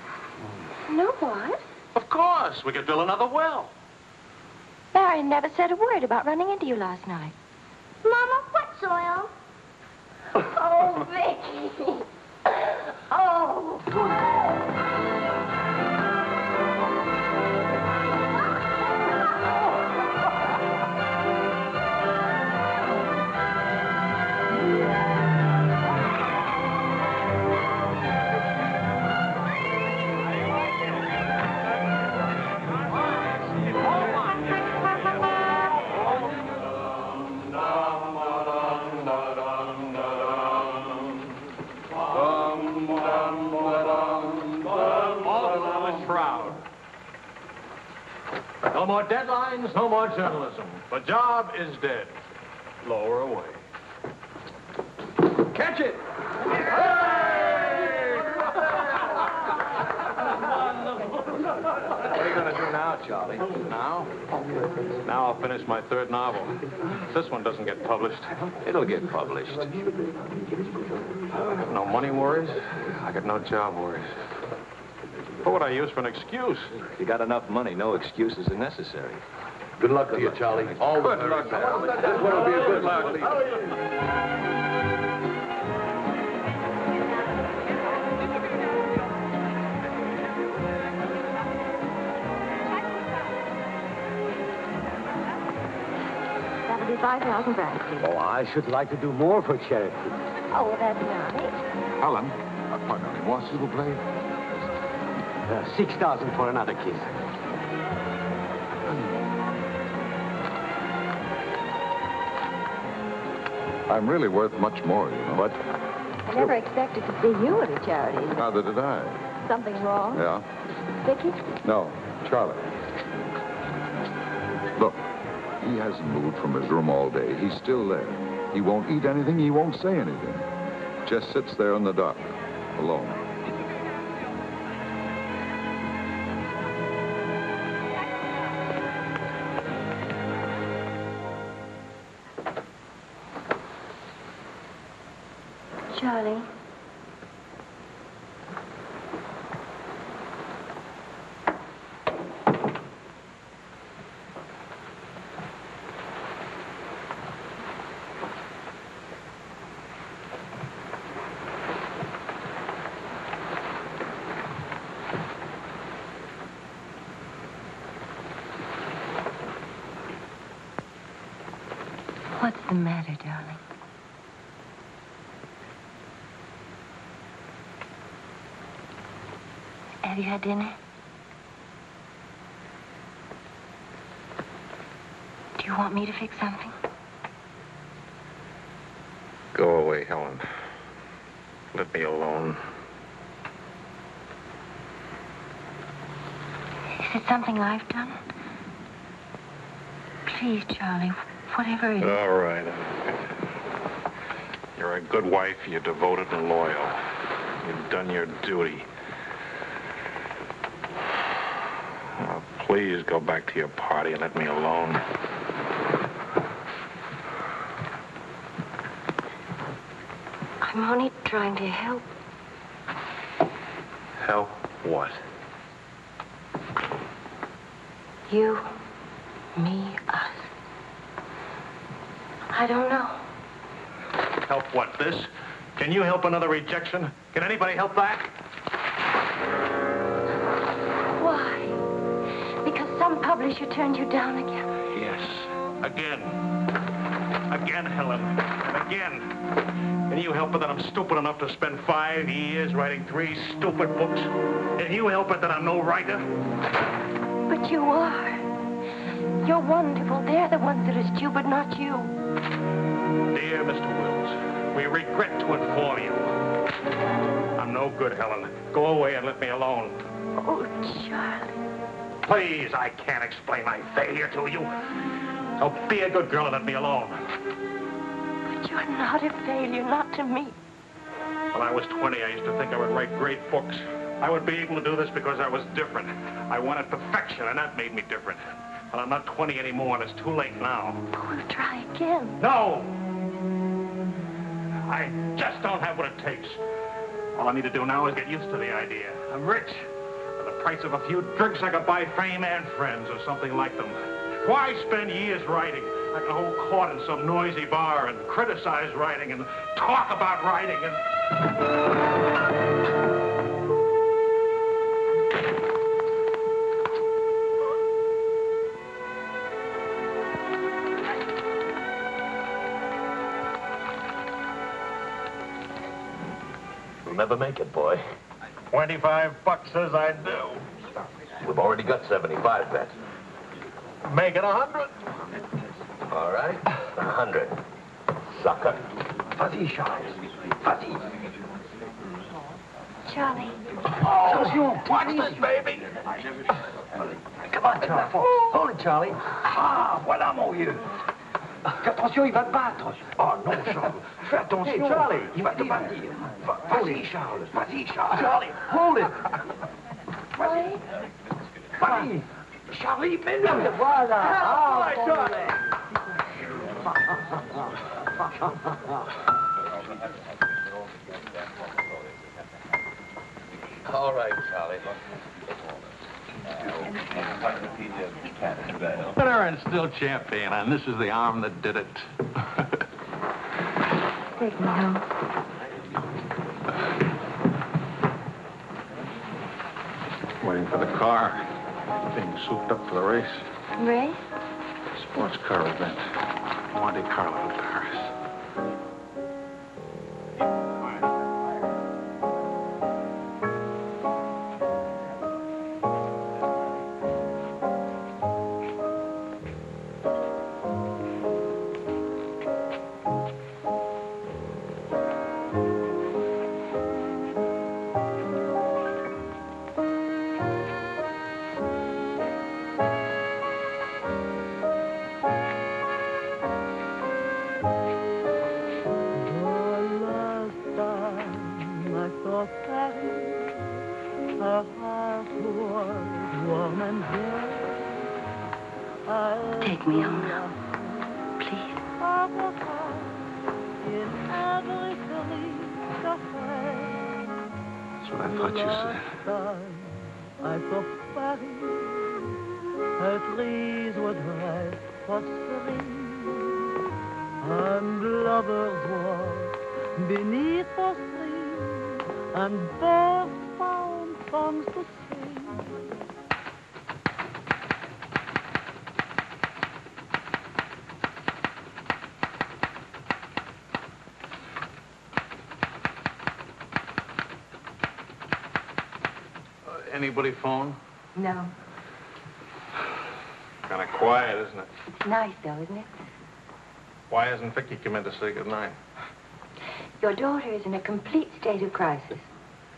No, what? Of course. We could drill another well. Marion never said a word about running into you last night. Mama, what's oil? Oh, Vicky. Oh. More deadlines, no more journalism. The job is dead. Lower away. Catch it! What are you going to do now, Charlie? Now? Now I'll finish my third novel. This one doesn't get published. It'll get published. I got no money worries. I got no job worries. What would I use for an excuse? You got enough money, no excuses are necessary. Good luck to you, Charlie. All the Good luck. This one will be a good luck. That'll be 5,000 francs. Oh, I should like to do more for charity. Oh, well, that's nice. Helen, uh, pardonnez-moi, s'il vous plaît. Uh, 6,000 for another kiss. I'm really worth much more, you know. What? I never expected to see you at a charity. Neither did I. Something wrong? Yeah? Vicky? No, Charlie. Look, he hasn't moved from his room all day. He's still there. He won't eat anything. He won't say anything. Just sits there in the dark, alone. Had dinner? Do you want me to fix something? Go away, Helen. Let me alone. Is it something I've done? Please, Charlie, whatever it is. All right. You're a good wife. You're devoted and loyal. You've done your duty. Now, please go back to your party and let me alone. I'm only trying to help. Help what? You, me, us. I don't know. Help what? This? Can you help another rejection? Can anybody help that? Publisher turned you down again. Yes. Again. Again, Helen. And again. Can you help it that I'm stupid enough to spend five years writing three stupid books? Can you help it that I'm no writer? But you are. You're wonderful. They're the ones that are stupid, not you. Dear Mr. Wills, we regret to inform you. I'm no good, Helen. Go away and let me alone. Oh, Charlie. Please, I can't explain my failure to you. So be a good girl and let me alone. But you're not a failure, not to me. When I was 20, I used to think I would write great books. I would be able to do this because I was different. I wanted perfection, and that made me different. But I'm not 20 anymore, and it's too late now. We'll try again. No! I just don't have what it takes. All I need to do now is get used to the idea. I'm rich. Price of a few drinks, I could buy fame and friends or something like them. Why spend years writing? I can hold court in some noisy bar and criticize writing and talk about writing and... You'll never make it, boy. 25 bucks says I do. We've already got 75 bets. Make it a hundred. All right. A hundred. Sucker. Vas-y, Fuzzy. Vas-y. Charlie. Attention, watch this, baby. Come on, Charlie. Hold it, Charlie. Ah, voilà, mon vieux. Fais attention, il va te battre. Oh non, Charles. Fais attention. Hey, Charlie. Il va te battre. Va- Vas-y, Charles. Vas-y, Charles. Charlie, hold it. Vas-y. Vas-y. Charlie, mets-le. Voilà. Ah, Ah, Charlie. All right, Charlie. Bitter and still champion, and this is the arm that did it. Take me home. Waiting for the car. Being souped up for the race. Ray? Sports car event. Monte Carlo to Paris. Phone? No. Kind of quiet, isn't it? It's nice, though, isn't it? Why hasn't Vicky come in to say goodnight? Your daughter is in a complete state of crisis.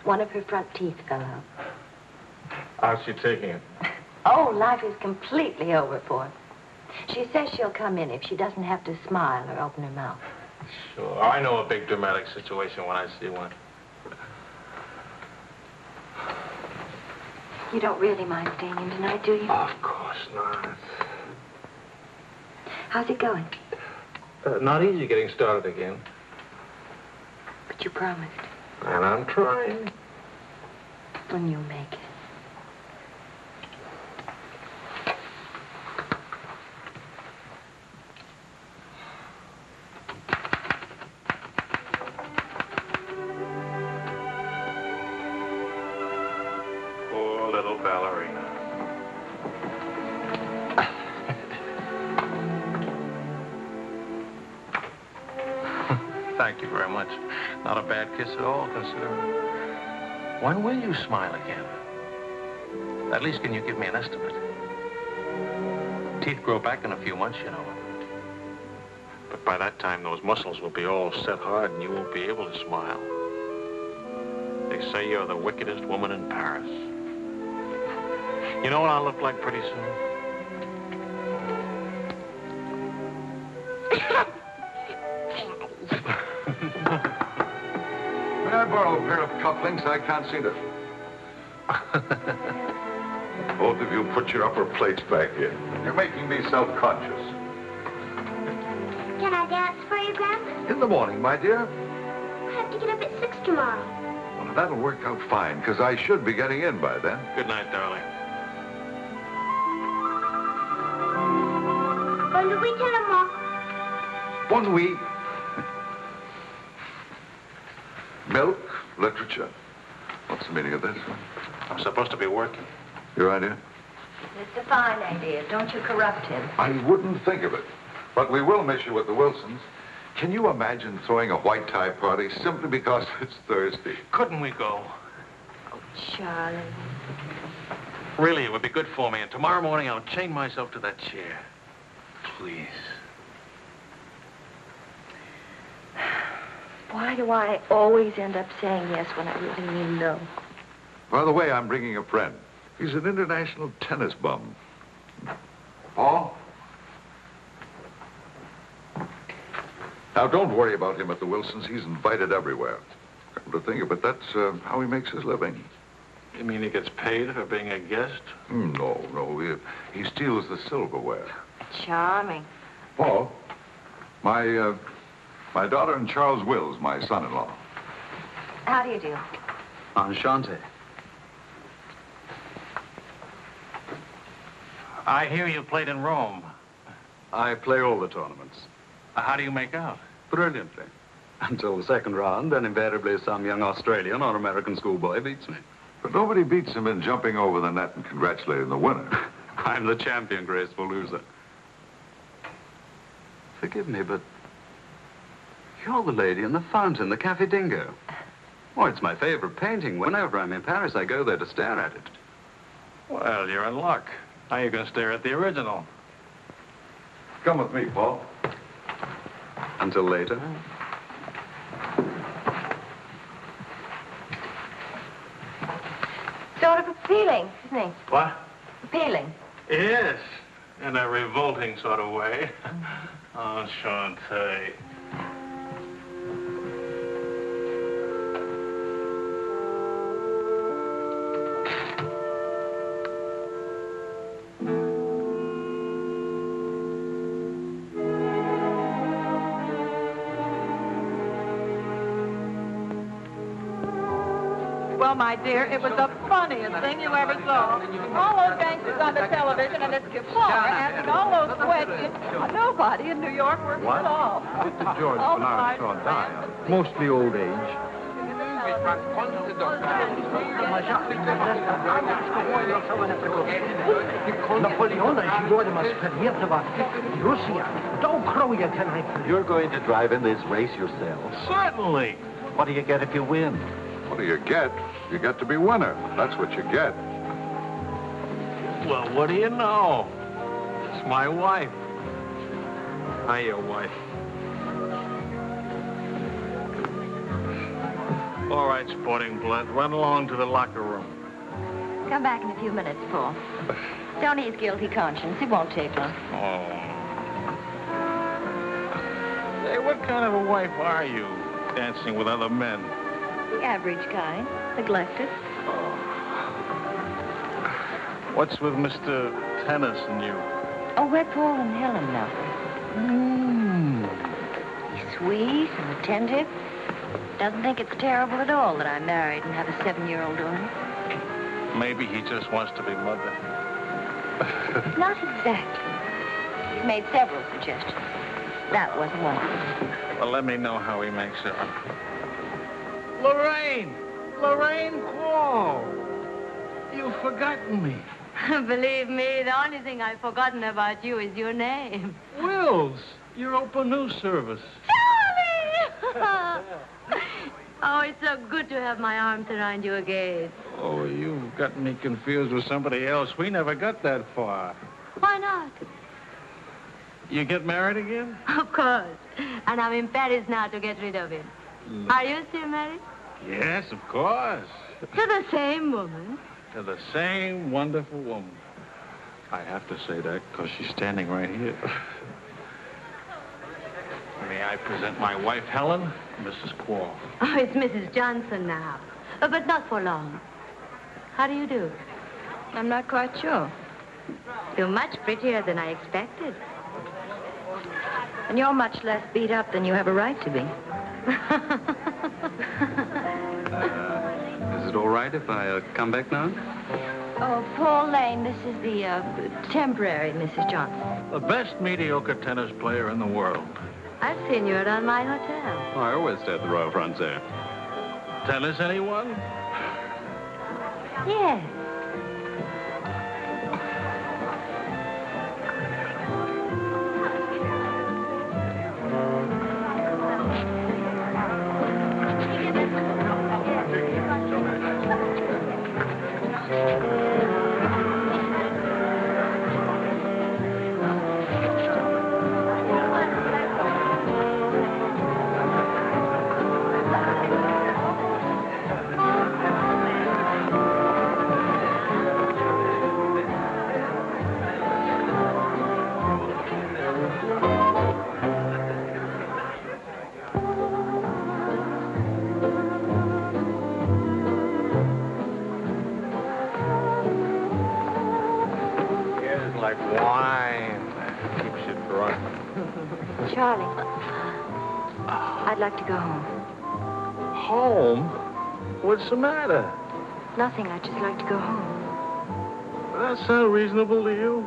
One of her front teeth fell out. How's she taking it? Oh, Oh, life is completely over for her. She says she'll come in if she doesn't have to smile or open her mouth. Sure. I know a big dramatic situation when I see one. You don't really mind staying in tonight, do you? Of course not. How's it going? Uh, not easy getting started again. But you promised. And I'm trying. When you make it. You smile again? At least can you give me an estimate? Teeth grow back in a few months, you know. But by that time, those muscles will be all set hard and you won't be able to smile. They say you're the wickedest woman in Paris. You know what I'll look like pretty soon? May I borrow a pair of cufflinks? I can't see to... Both of you put your upper plates back in. You're making me self-conscious. Can I dance for you, Grandpa? In the morning, my dear. I have to get up at 6 tomorrow. Well, that'll work out fine, because I should be getting in by then. Good night, darling. Bonne nuit, maman. One week. Milk, literature. What's the meaning of this? I'm supposed to be working. Your idea? It's a fine idea. Don't you corrupt him. I wouldn't think of it. But we will miss you at the Wilsons. Can you imagine throwing a white tie party simply because it's Thursday? Couldn't we go? Oh, Charlie. Really, it would be good for me. And tomorrow morning, I'll chain myself to that chair. Please. Why do I always end up saying yes when I really mean no? By the way, I'm bringing a friend. He's an international tennis bum. Paul? Now, don't worry about him at the Wilsons. He's invited everywhere. Come to think of it, that's uh, how he makes his living. You mean he gets paid for being a guest? Hmm, No, no. He, he steals the silverware. Charming. Paul, my, uh, my daughter and Charles Wills, my son-in-law. How do you do? Enchanté. I hear you played in Rome. I play all the tournaments. How do you make out? Brilliantly. Until the second round, then invariably some young Australian or American schoolboy beats me. But nobody beats him in jumping over the net and congratulating the winner. I'm the champion, graceful loser. Forgive me, but you're the lady in the fountain, the Cafe Dingo. Oh, it's my favorite painting. Whenever I'm in Paris, I go there to stare at it. Well, you're in luck. Now you can stare at the original. Come with me, Paul. Until later. Sort of appealing, isn't he? What? Appealing. Yes, in a revolting sort of way. Oh, Enchanté. Well, my dear, it was the funniest thing you ever saw. All those gangsters on the television and this guitar asking all those questions. Nobody in New York works what? at all. Mr. George oh, Bernard Shaw die, mostly old age. You're going to drive in this race yourself? Certainly. What do you get if you win? What do you get? You get to be winner. That's what you get. Well, what do you know? It's my wife. Hi, your wife. All right, sporting blood, run along to the locker room. Come back in a few minutes, Paul. Don't ease guilty conscience. It won't take long. Oh. Hey, what kind of a wife are you, dancing with other men? The average kind. Neglected. What's with Mr. Tennis and you? Oh, we're Paul and Helen now. Mm. He's sweet and attentive. Doesn't think it's terrible at all that I'm married and have a seven-year-old daughter. Maybe he just wants to be mother. Not exactly. He's made several suggestions. That wasn't one. Well, let me know how he makes it. Lorraine! Lorraine Quarl! You've forgotten me. Believe me, the only thing I've forgotten about you is your name. Wills, your open news service. Charlie! oh, it's so good to have my arms around you again. Oh, you've got me confused with somebody else. We never got that far. Why not? You get married again? Of course. And I'm in Paris now to get rid of him. Mm. Are you still married? Yes, of course. To the same woman. To the same wonderful woman. I have to say that because she's standing right here. May I present my wife, Helen, Mrs. Quarl. Oh, it's Mrs. Johnson now. Uh, but not for long. How do you do? I'm not quite sure. You're much prettier than I expected. And you're much less beat up than you have a right to be. Is it all right if I uh, come back now? Oh, Paul Lane, this is the uh, temporary Mrs. Johnson. The best mediocre tennis player in the world. I've seen you around my hotel. Oh, I always stay at the Royal Frontier. Tennis, anyone? Yes. I'd like to go home. Home? What's the matter? Nothing. I'd just like to go home. Does that sound reasonable to you?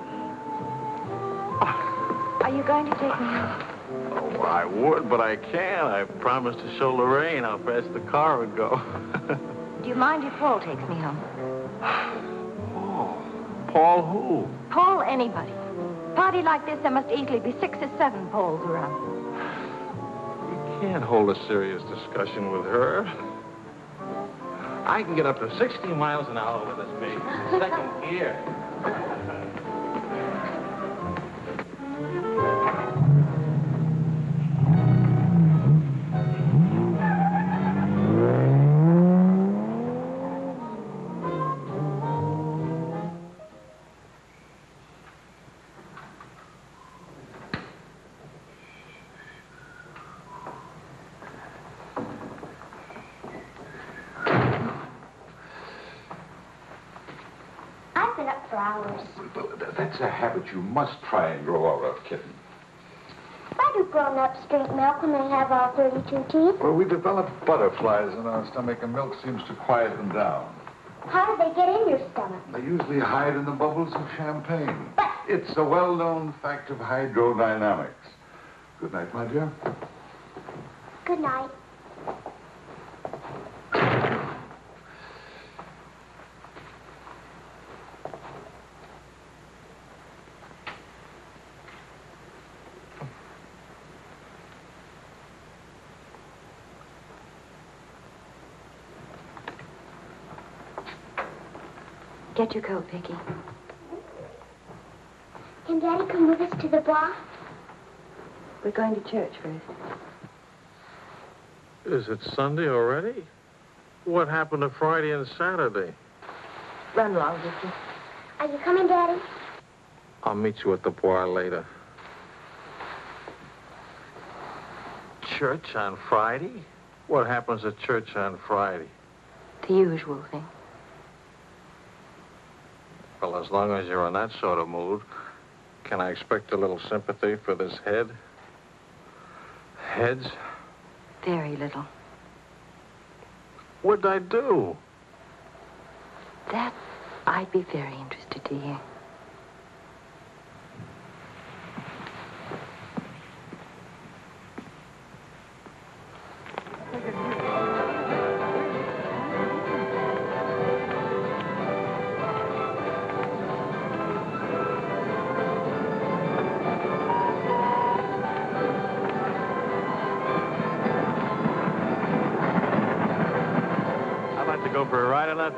Are you going to take me home? Oh, I would, but I can't. I promised to show Lorraine how fast the car would go. Do you mind if Paul takes me home? Paul Paul who? Paul, anybody. Party like this, there must easily be six or seven Pauls around. Can't hold a serious discussion with her. I can get up to 60 miles an hour with this baby. Second gear. You must try and grow out of, kitten. Why do grown-ups drink milk when they have all 32 teeth? Well, we develop butterflies in our stomach, and milk seems to quiet them down. How do they get in your stomach? They usually hide in the bubbles of champagne. But... It's a well-known fact of hydrodynamics. Good night, my dear. Good night. Get your coat, Vicky. Can Daddy come with us to the bar? We're going to church first. Is it Sunday already? What happened to Friday and Saturday? Run along, Vicky. Are you coming, Daddy? I'll meet you at the bar later. Church on Friday? What happens at church on Friday? The usual thing. Well, as long as you're in that sort of mood, can I expect a little sympathy for this head? Heads? Very little. What'd I do? That I'd be very interested to hear.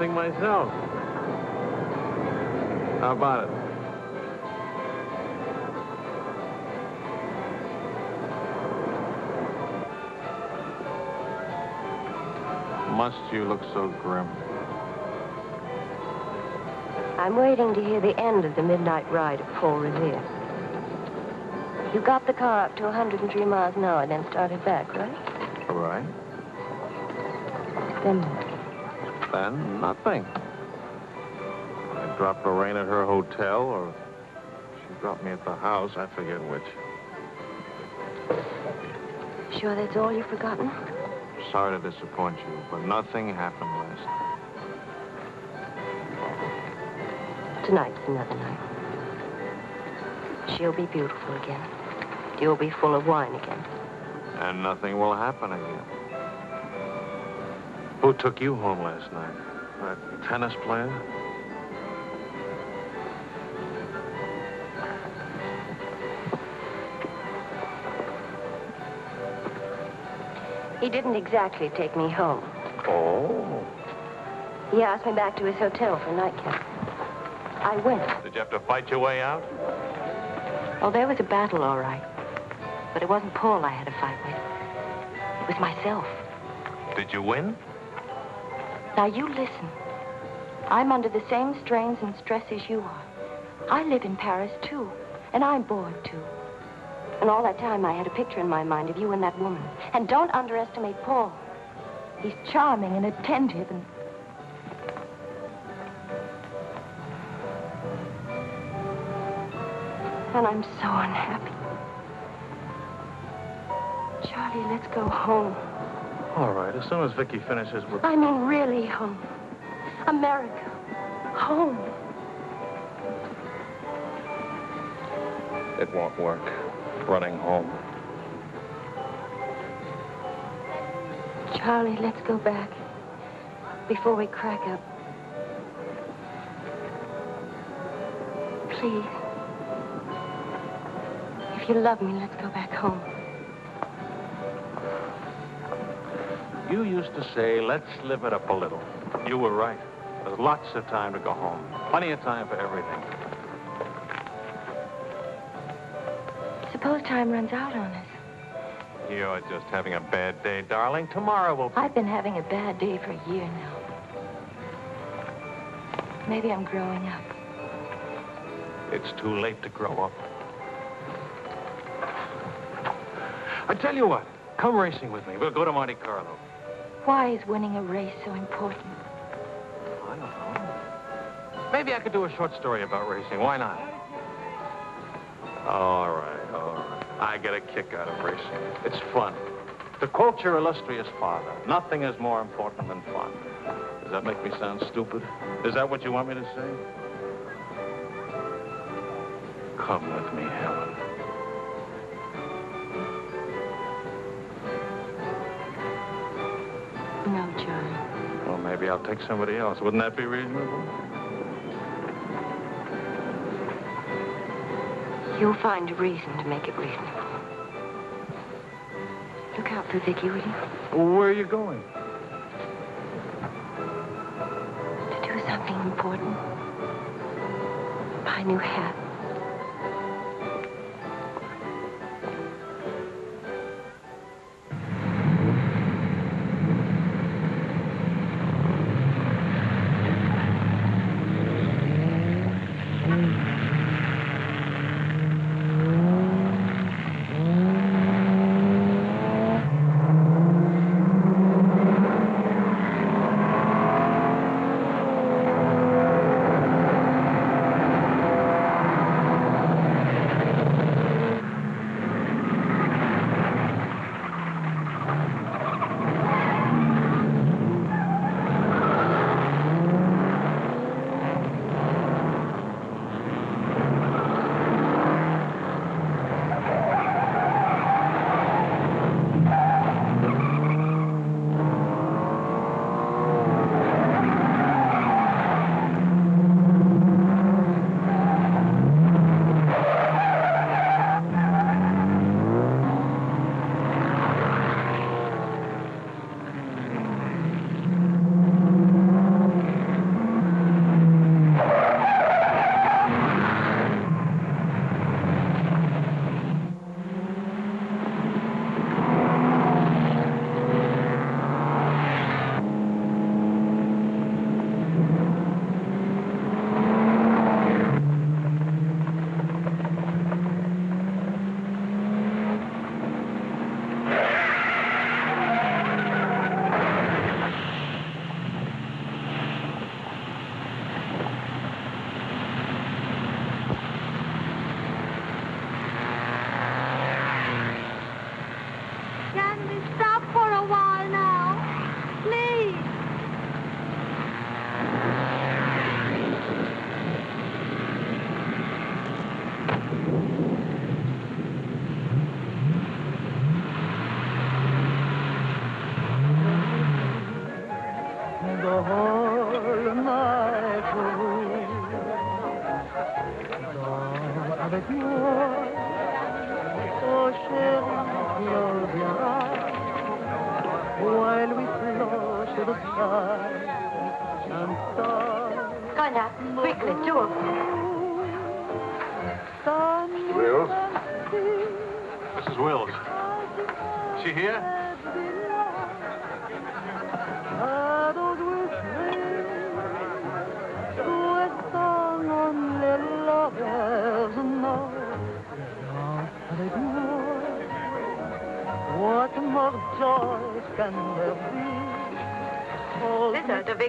A ride on that thing myself. How about it? Must you look so grim? I'm waiting to hear the end of the midnight ride of Paul Revere. You got the car up to 103 miles an hour, then started back, right? All right. Then what? Then nothing. I dropped Lorraine at her hotel, or she dropped me at the house. I forget which. Sure that's all you've forgotten? Sorry to disappoint you, but nothing happened last night. Tonight's another night. She'll be beautiful again. You'll be full of wine again. And nothing will happen again. Who took you home last night? That tennis player? He didn't exactly take me home. Oh. He asked me back to his hotel for a nightcap. I went. Did you have to fight your way out? Oh, there was a battle, all right. But it wasn't Paul I had to fight with. It was myself. Did you win? Now, you listen. I'm under the same strains and stress as you are. I live in Paris, too. And I'm bored, too. And all that time, I had a picture in my mind of you and that woman. And don't underestimate Paul. He's charming and attentive and... And I'm so unhappy. Charlie, let's go home. All right, as soon as Vicky finishes with... I mean, really home. America. Home. It won't work. Running home. Charlie, let's go back. Before we crack up. Please. If you love me, let's go back home. You used to say, let's live it up a little. You were right. There's lots of time to go home. Plenty of time for everything. Suppose time runs out on us. You're just having a bad day, darling. Tomorrow will... I've been having a bad day for a year now. Maybe I'm growing up. It's too late to grow up. I tell you what, come racing with me. We'll go to Monte Carlo. Why is winning a race so important? I don't know. Maybe I could do a short story about racing. Why not? All right, all right. I get a kick out of racing. It's fun. To quote your illustrious father, nothing is more important than fun. Does that make me sound stupid? Is that what you want me to say? Come with me, Helen. No, Charlie. Well, maybe I'll take somebody else. Wouldn't that be reasonable? You'll find a reason to make it reasonable. Look out for Vicky, will you? Where are you going? To do something important. Buy a new hat.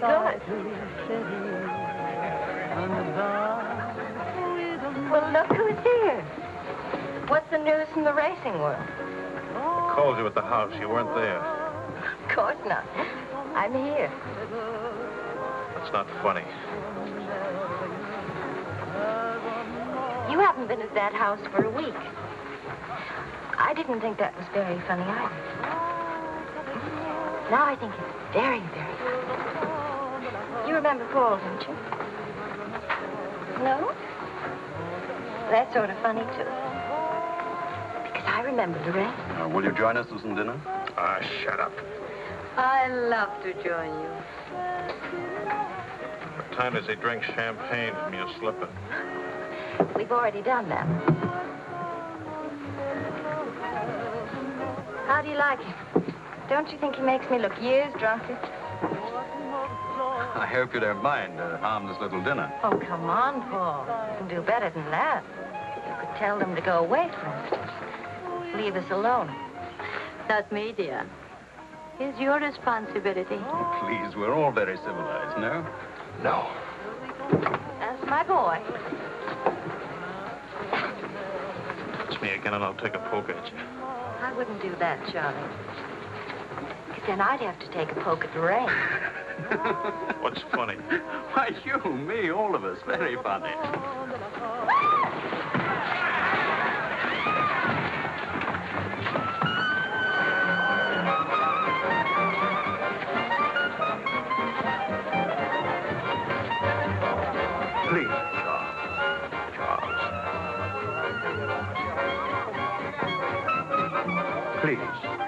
With Well, look who's here. What's the news from the racing world? I called you at the house. You weren't there. Of course not. I'm here. That's not funny. You haven't been at that house for a week. I didn't think that was very funny either. Now I think it's very, very remember Paul, don't you? No? That's sort of funny, too. Because I remember Lorraine. Uh, will you join us for some dinner? Ah, shut up. I love to join you. What time does he drink champagne from your slipper? We've already done that. How do you like him? Don't you think he makes me look years drunker? I hope you don't mind a harmless little dinner. Oh, come on, Paul. You can do better than that. You could tell them to go away, for instance. Leave us alone. Not me, dear. It's your responsibility. Oh, please, we're all very civilized, no? No. That's my boy. Touch me again and I'll take a poke at you. I wouldn't do that, Charlie. Because then I'd have to take a poke at Lorraine. What's funny? Why, you, me, all of us. Very funny. Please, Charles. Charles. Please.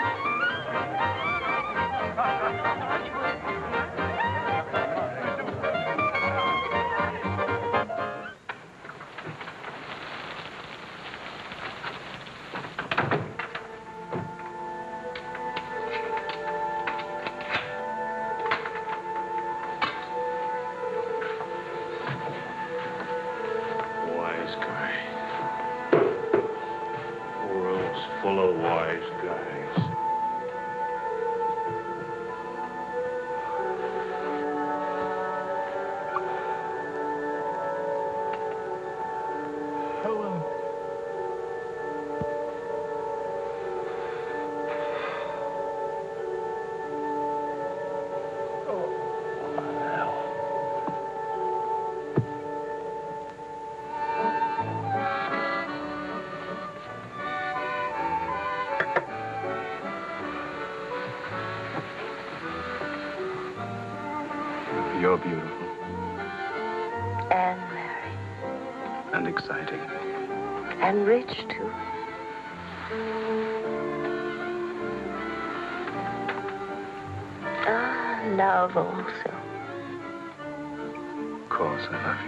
Rich, too. Ah, love also. Of course, I love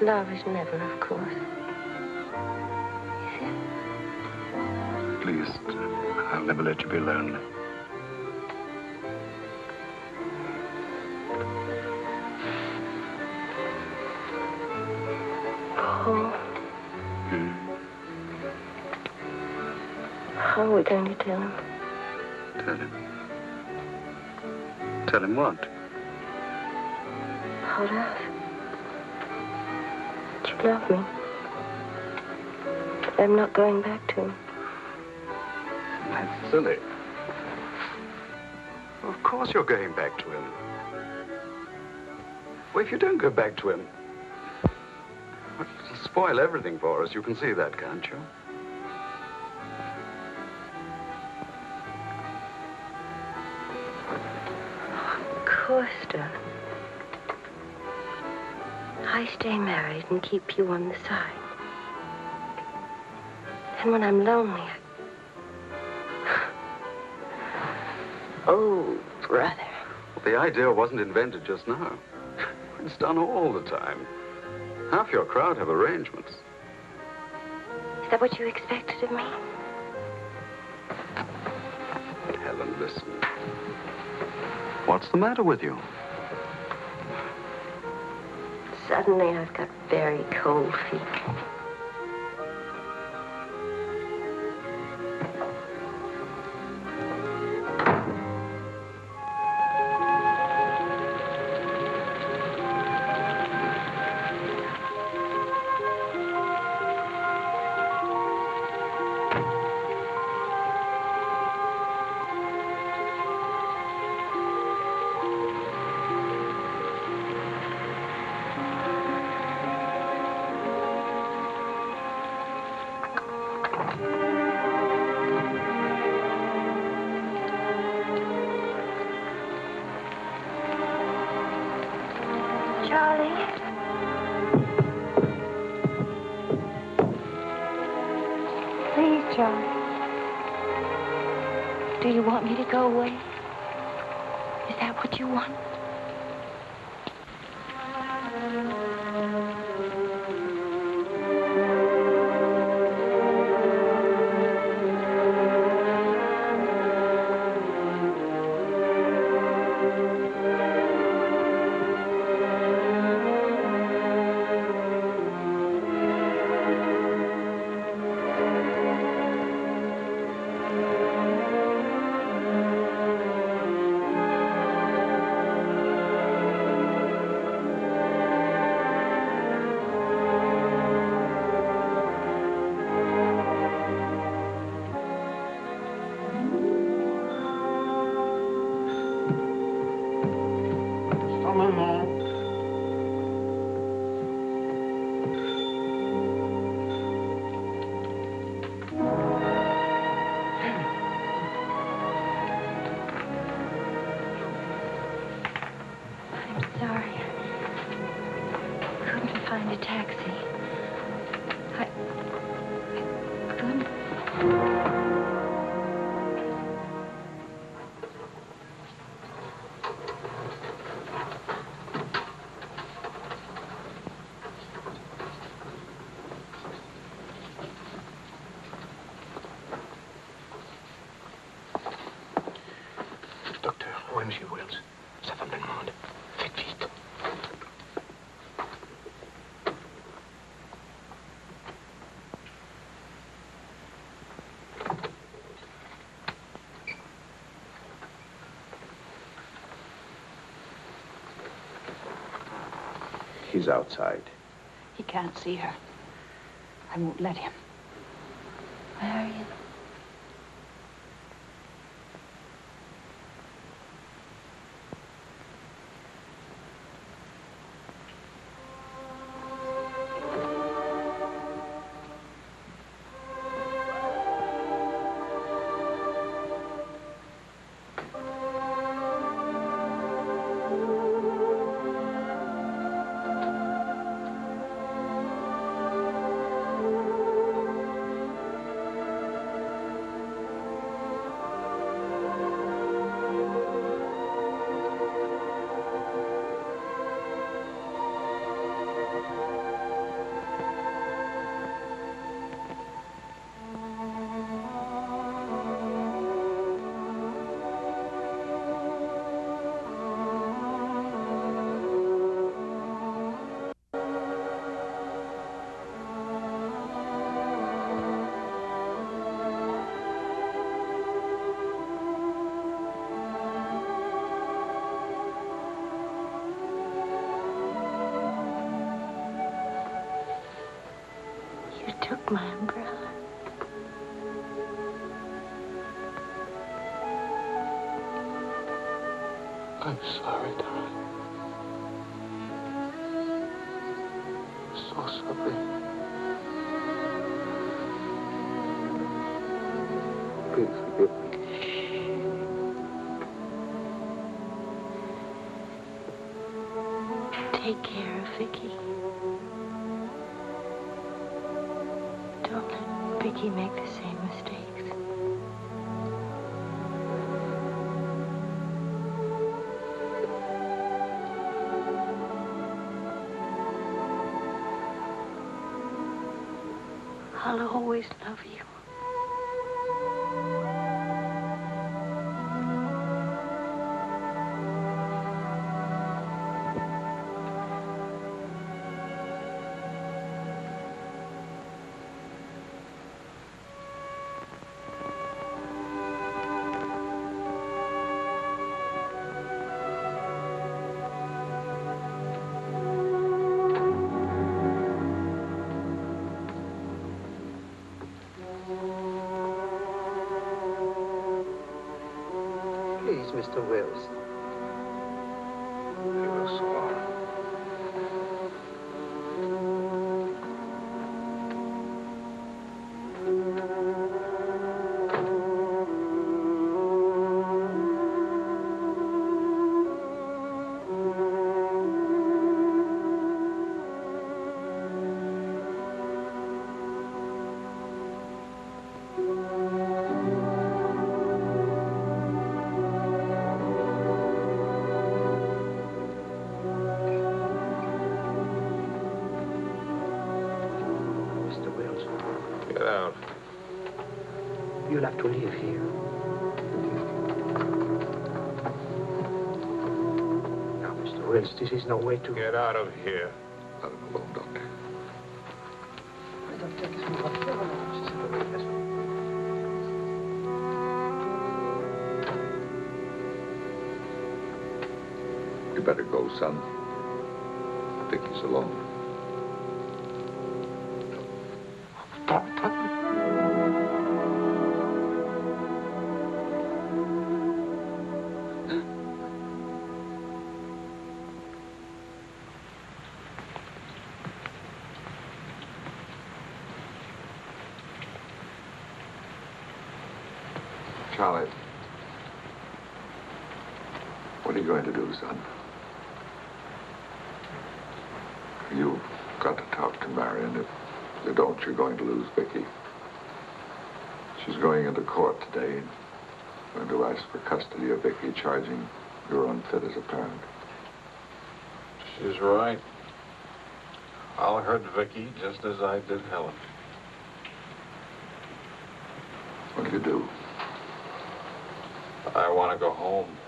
you. Love is never, of course. Please, I'll never let you be lonely. How are we going to tell him? Tell him. Tell him what? About us. That you love me. That I'm not going back to him. That's silly. Of course you're going back to him. Well, if you don't go back to him, it'll spoil everything for us. You can see that, can't you? Stay married and keep you on the side. And when I'm lonely, I... Oh, brother. The idea wasn't invented just now. It's done all the time. Half your crowd have arrangements. Is that what you expected of me? Helen, listen. What's the matter with you? Suddenly, I've got very cold feet. Outside. He can't see her. I won't let him. I'm sorry, darling. So sorry. Please forgive me. Take care of Vicky. Don't let Vicky make the I'll always love you. Wills, this is no way to... Get out of here. Let him alone, Doctor. You better go, son. I think he's alone. Charlie. What are you going to do, son? You've got to talk to Marion. If you don't, you're going to lose Vicky. She's going into court today going to ask for custody of Vicky, charging you're unfit as a parent. She's right. I'll hurt Vicky just as I did Helen. What do you do? I want to go home.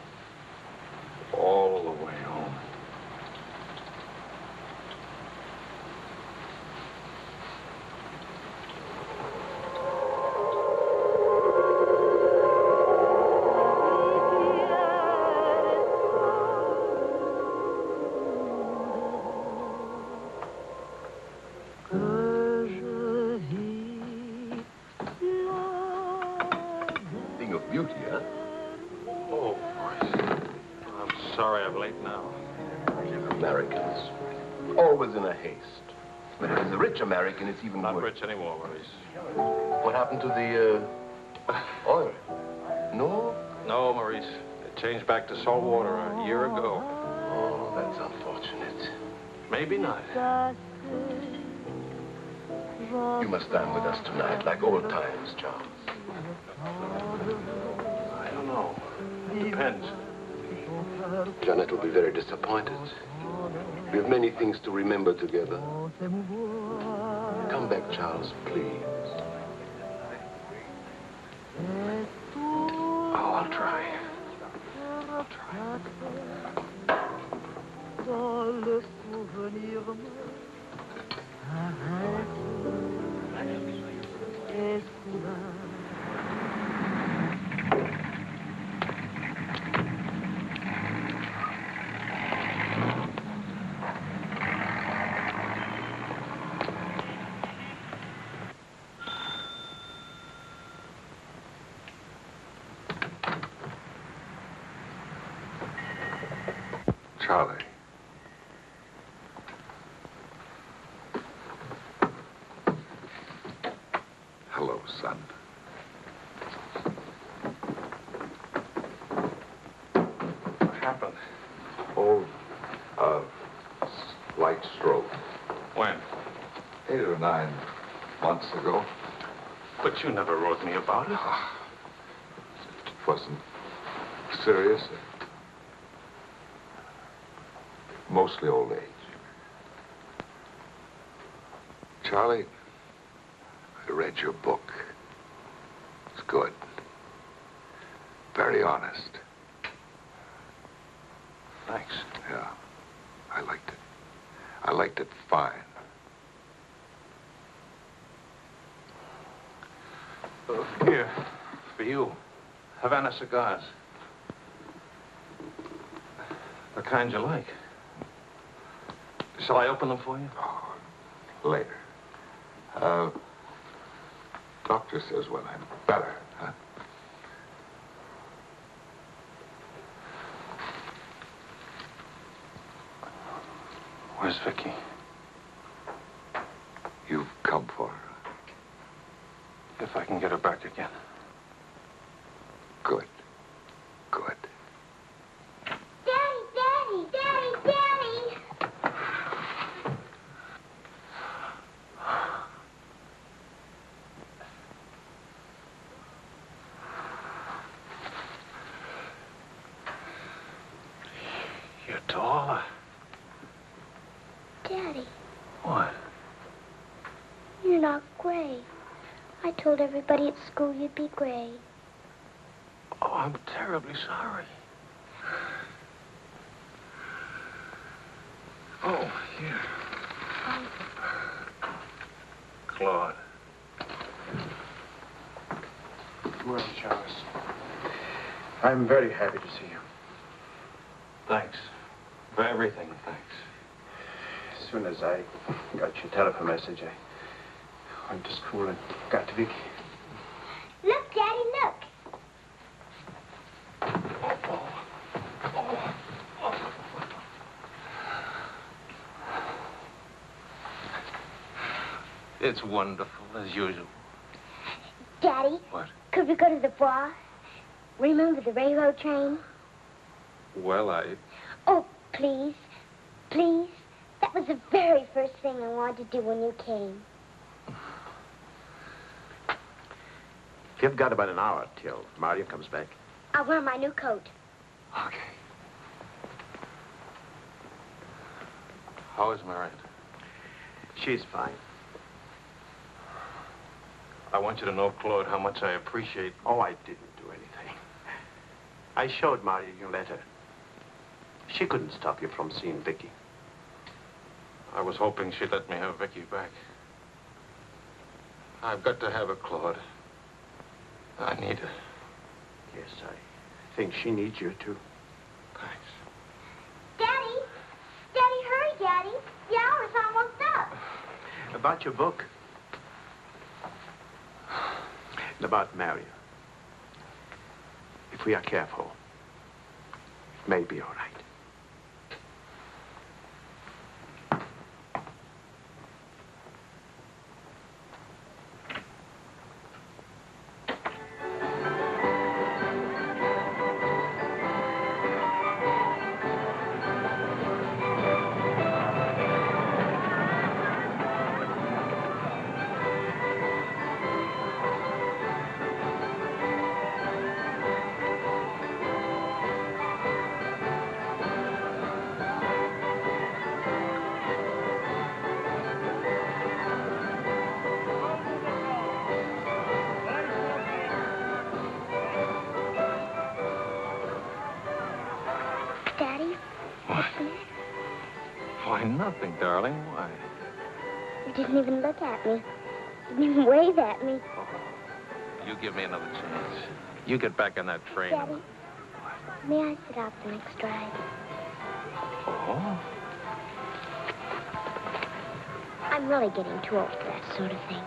Even Not worse. rich anymore, Maurice. What happened to the, uh, oil? No? No, Maurice. It changed back to salt water a year ago. Oh, that's unfortunate. Maybe not. You must dine with us tonight, like old times, Charles. I don't know. It depends. Janet will be very disappointed. We have many things to remember together. Come back, Charles, please. Oh, I'll try. Charlie. Hello, son. What happened? Oh, uh, light stroke. When? Eight or nine months ago. But you never wrote me about it. It wasn't serious. Mostly old age. Charlie, I read your book. It's good. Very honest. Thanks. Yeah. I liked it. I liked it fine. Uh, here, for you. Havana cigars. The kind you like. Shall I open them for you? Later. Uh, doctor says when I'm better, huh? Where's Vicky? You've come for her. If I can get her back again. Good. Good. Daddy, Daddy, Daddy, Daddy. You're taller. Daddy, What? you're not gray. I told everybody at school you'd be gray. Oh, I'm terribly sorry. Oh, here. Claude. Well, Charles, I'm very happy to see you. Thanks. For everything, thanks. As soon as I got your telephone message, I went to school and got to Vicky. Look, Daddy, look. It's wonderful, as usual. Daddy, What? could we go to the bar? Remember the railroad train? Well, I... Oh, please, please. That was the very first thing I wanted to do when you came. You've got about an hour till Marion comes back. I'll wear my new coat. Okay. How is Marion? She's fine. I want you to know, Claude, how much I appreciate... Oh, I didn't do anything. I showed Marion your letter. She couldn't stop you from seeing Vicky. I was hoping she'd let me have Vicky back. I've got to have her, Claude. I need her. Yes, I think she needs you, too. Thanks. Daddy, Daddy, hurry, Daddy. The hour's almost up. About your book. And about Marion. If we are careful, it may be all right. Darling. Why? you didn't even look at me. Didn't even wave at me. Oh, You give me another chance. You get back on that train. Daddy, may I sit out the next ride? Oh? I'm really getting too old for that sort of thing.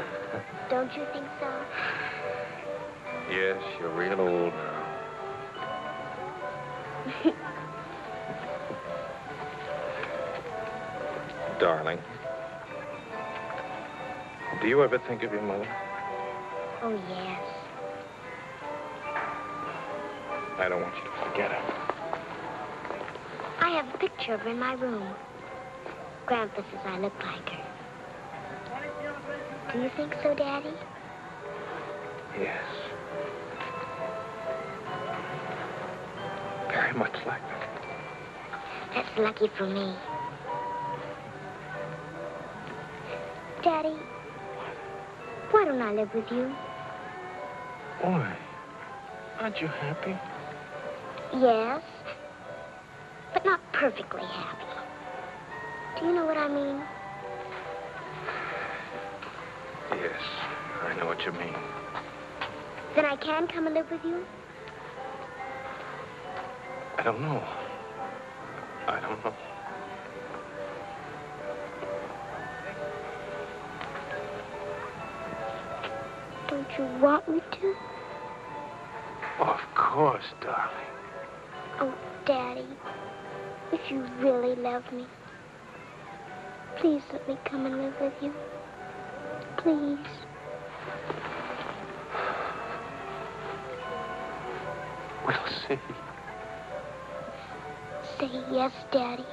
Don't you think so? Yes, you're real old now. Darling. Do you ever think of your mother? oh, yes. I don't want you to forget her. I have a picture of her in my room. Grandpa says I look like her. Do you think so, Daddy? Yes. Very much like her. That's lucky for me. Daddy, Why don't I live with you? Why? Aren't you happy? Yes, but not perfectly happy. Do you know what I mean? Yes, I know what you mean. Then I can come and live with you? I don't know. I don't know. You want me to? Of course, darling. Oh, Daddy, if you really love me, please let me come and live with you. Please. We'll see. Say yes, Daddy.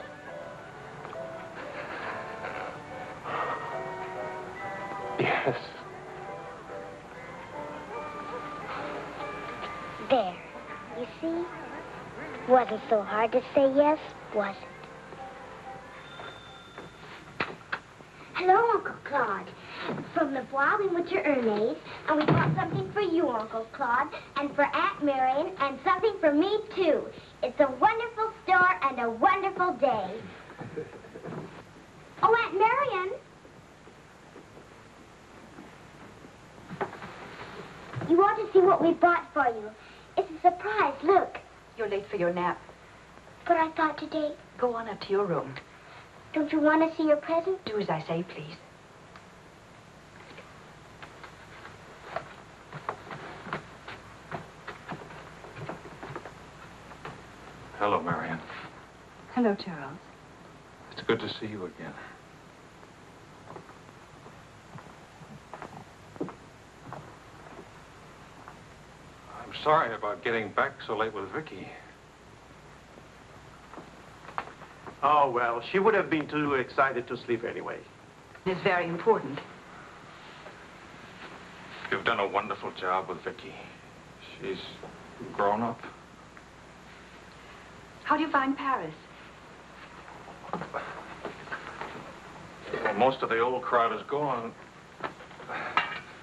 Yes. Wasn't so hard to say yes, was it? Hello, Uncle Claude. From the Bois, we went to Ernest, and we bought something for you, Uncle Claude, and for Aunt Marion, and something for me, too. It's a wonderful store and a wonderful day. Oh, Aunt Marion. You want to see what we bought for you. It's a surprise. Look. You're late for your nap. But I thought today. Go on up to your room. Don't you want to see your present? Do as I say, please. Hello, Marion. Hello, Charles. It's good to see you again. Sorry about getting back so late with Vicky. Oh, well, she would have been too excited to sleep anyway. It's very important. You've done a wonderful job with Vicky. She's grown up. How do you find Paris? Well, most of the old crowd is gone.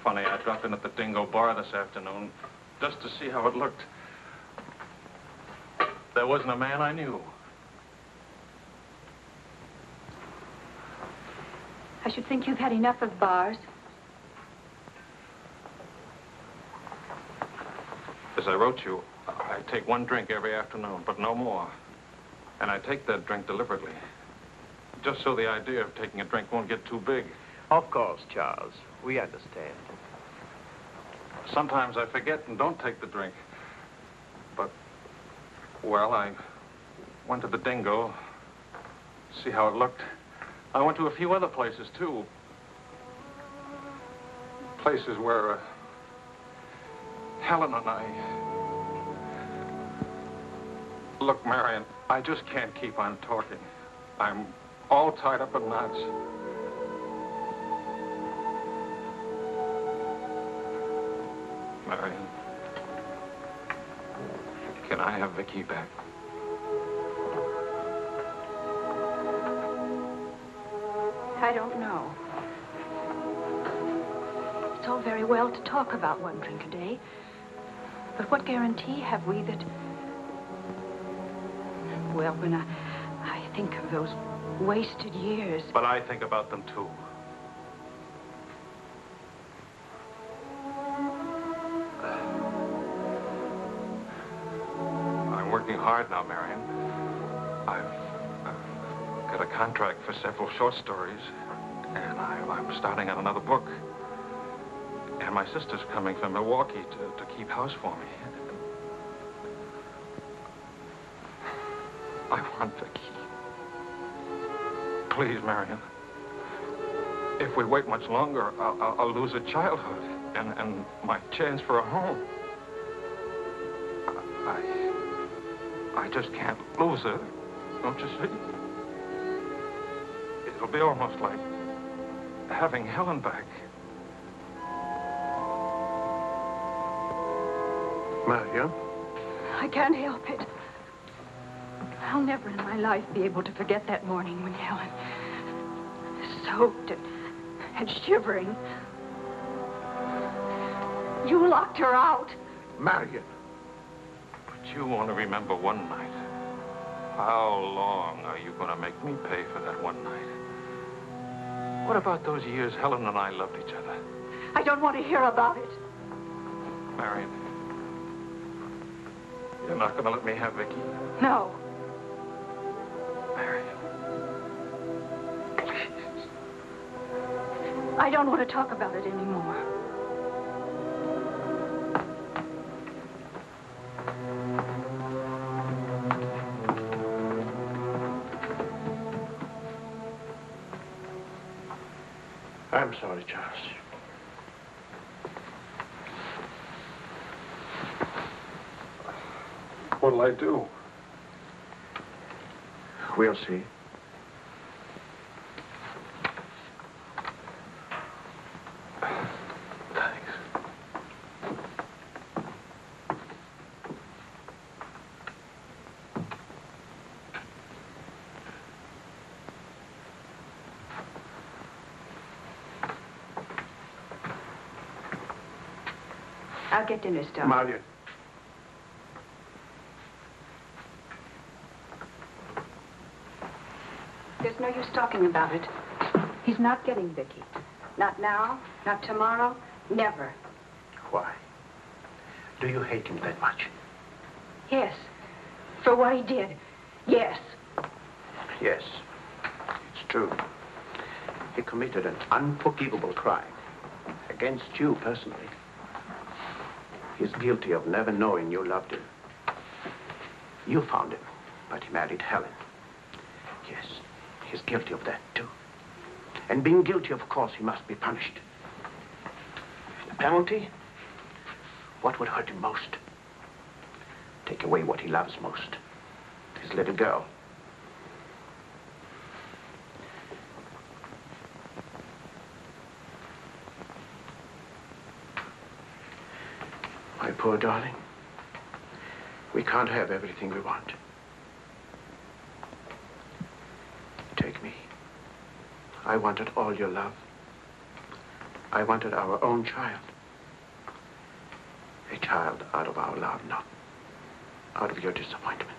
Funny, I dropped in at the Dingo Bar this afternoon just to see how it looked. There wasn't a man I knew. I should think you've had enough of bars. As I wrote you, I take one drink every afternoon, but no more. And I take that drink deliberately. Just so the idea of taking a drink won't get too big. Of course, Charles. We understand. Sometimes I forget and don't take the drink. But, well, I went to the Dingo, see how it looked. I went to a few other places, too. Places where uh, Helen and I... Look, Marion, I just can't keep on talking. I'm all tied up in knots. Marion, can I have Vicky back? I don't know. It's all very well to talk about one drink a day. But what guarantee have we that... Well, when I, I think of those wasted years... But I think about them, too. Hard now, Marion. I've, I've got a contract for several short stories, and I, I'm starting on another book. And my sister's coming from Milwaukee to, to keep house for me. I want Vicky. Please, Marion. If we wait much longer, I'll, I'll, I'll lose a childhood and, and my chance for a home. I, I just can't lose her, don't you see? It'll be almost like having Helen back. Marion? I can't help it. I'll never in my life be able to forget that morning when Helen, soaked and, and shivering, You locked her out. Marion. You only remember one night. How long are you going to make me pay for that one night? What about those years Helen and I loved each other? I don't want to hear about it. Marion, you're not going to let me have Vicky? No. Marion. please. I don't want to talk about it anymore. Sorry, Charles. What'll I do? We'll see. I'll get dinner started. Marion. There's no use talking about it. He's not getting Vicky. Not now, not tomorrow, never. Why? Do you hate him that much? Yes. For what he did. Yes. Yes. It's true. He committed an unforgivable crime against you personally. He's guilty of never knowing you loved him. You found him, but he married Helen. Yes, he's guilty of that, too. And being guilty, of course, he must be punished. The penalty? What would hurt him most? Take away what he loves most. His little girl. Poor darling. We can't have everything we want. Take me. I wanted all your love. I wanted our own child. A child out of our love, not out of your disappointment.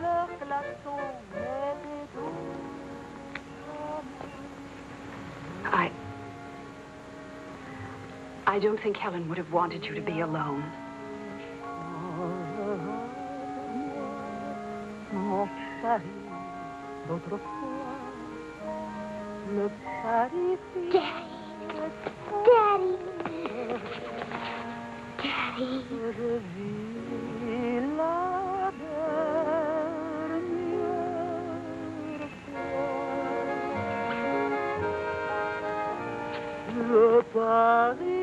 Leur klaxon m'était doux. I. I don't think Helen would have wanted you to be alone. Paris d'autrefois, le Paris Daddy. Daddy. Je vis la dernière fois. Le Parisien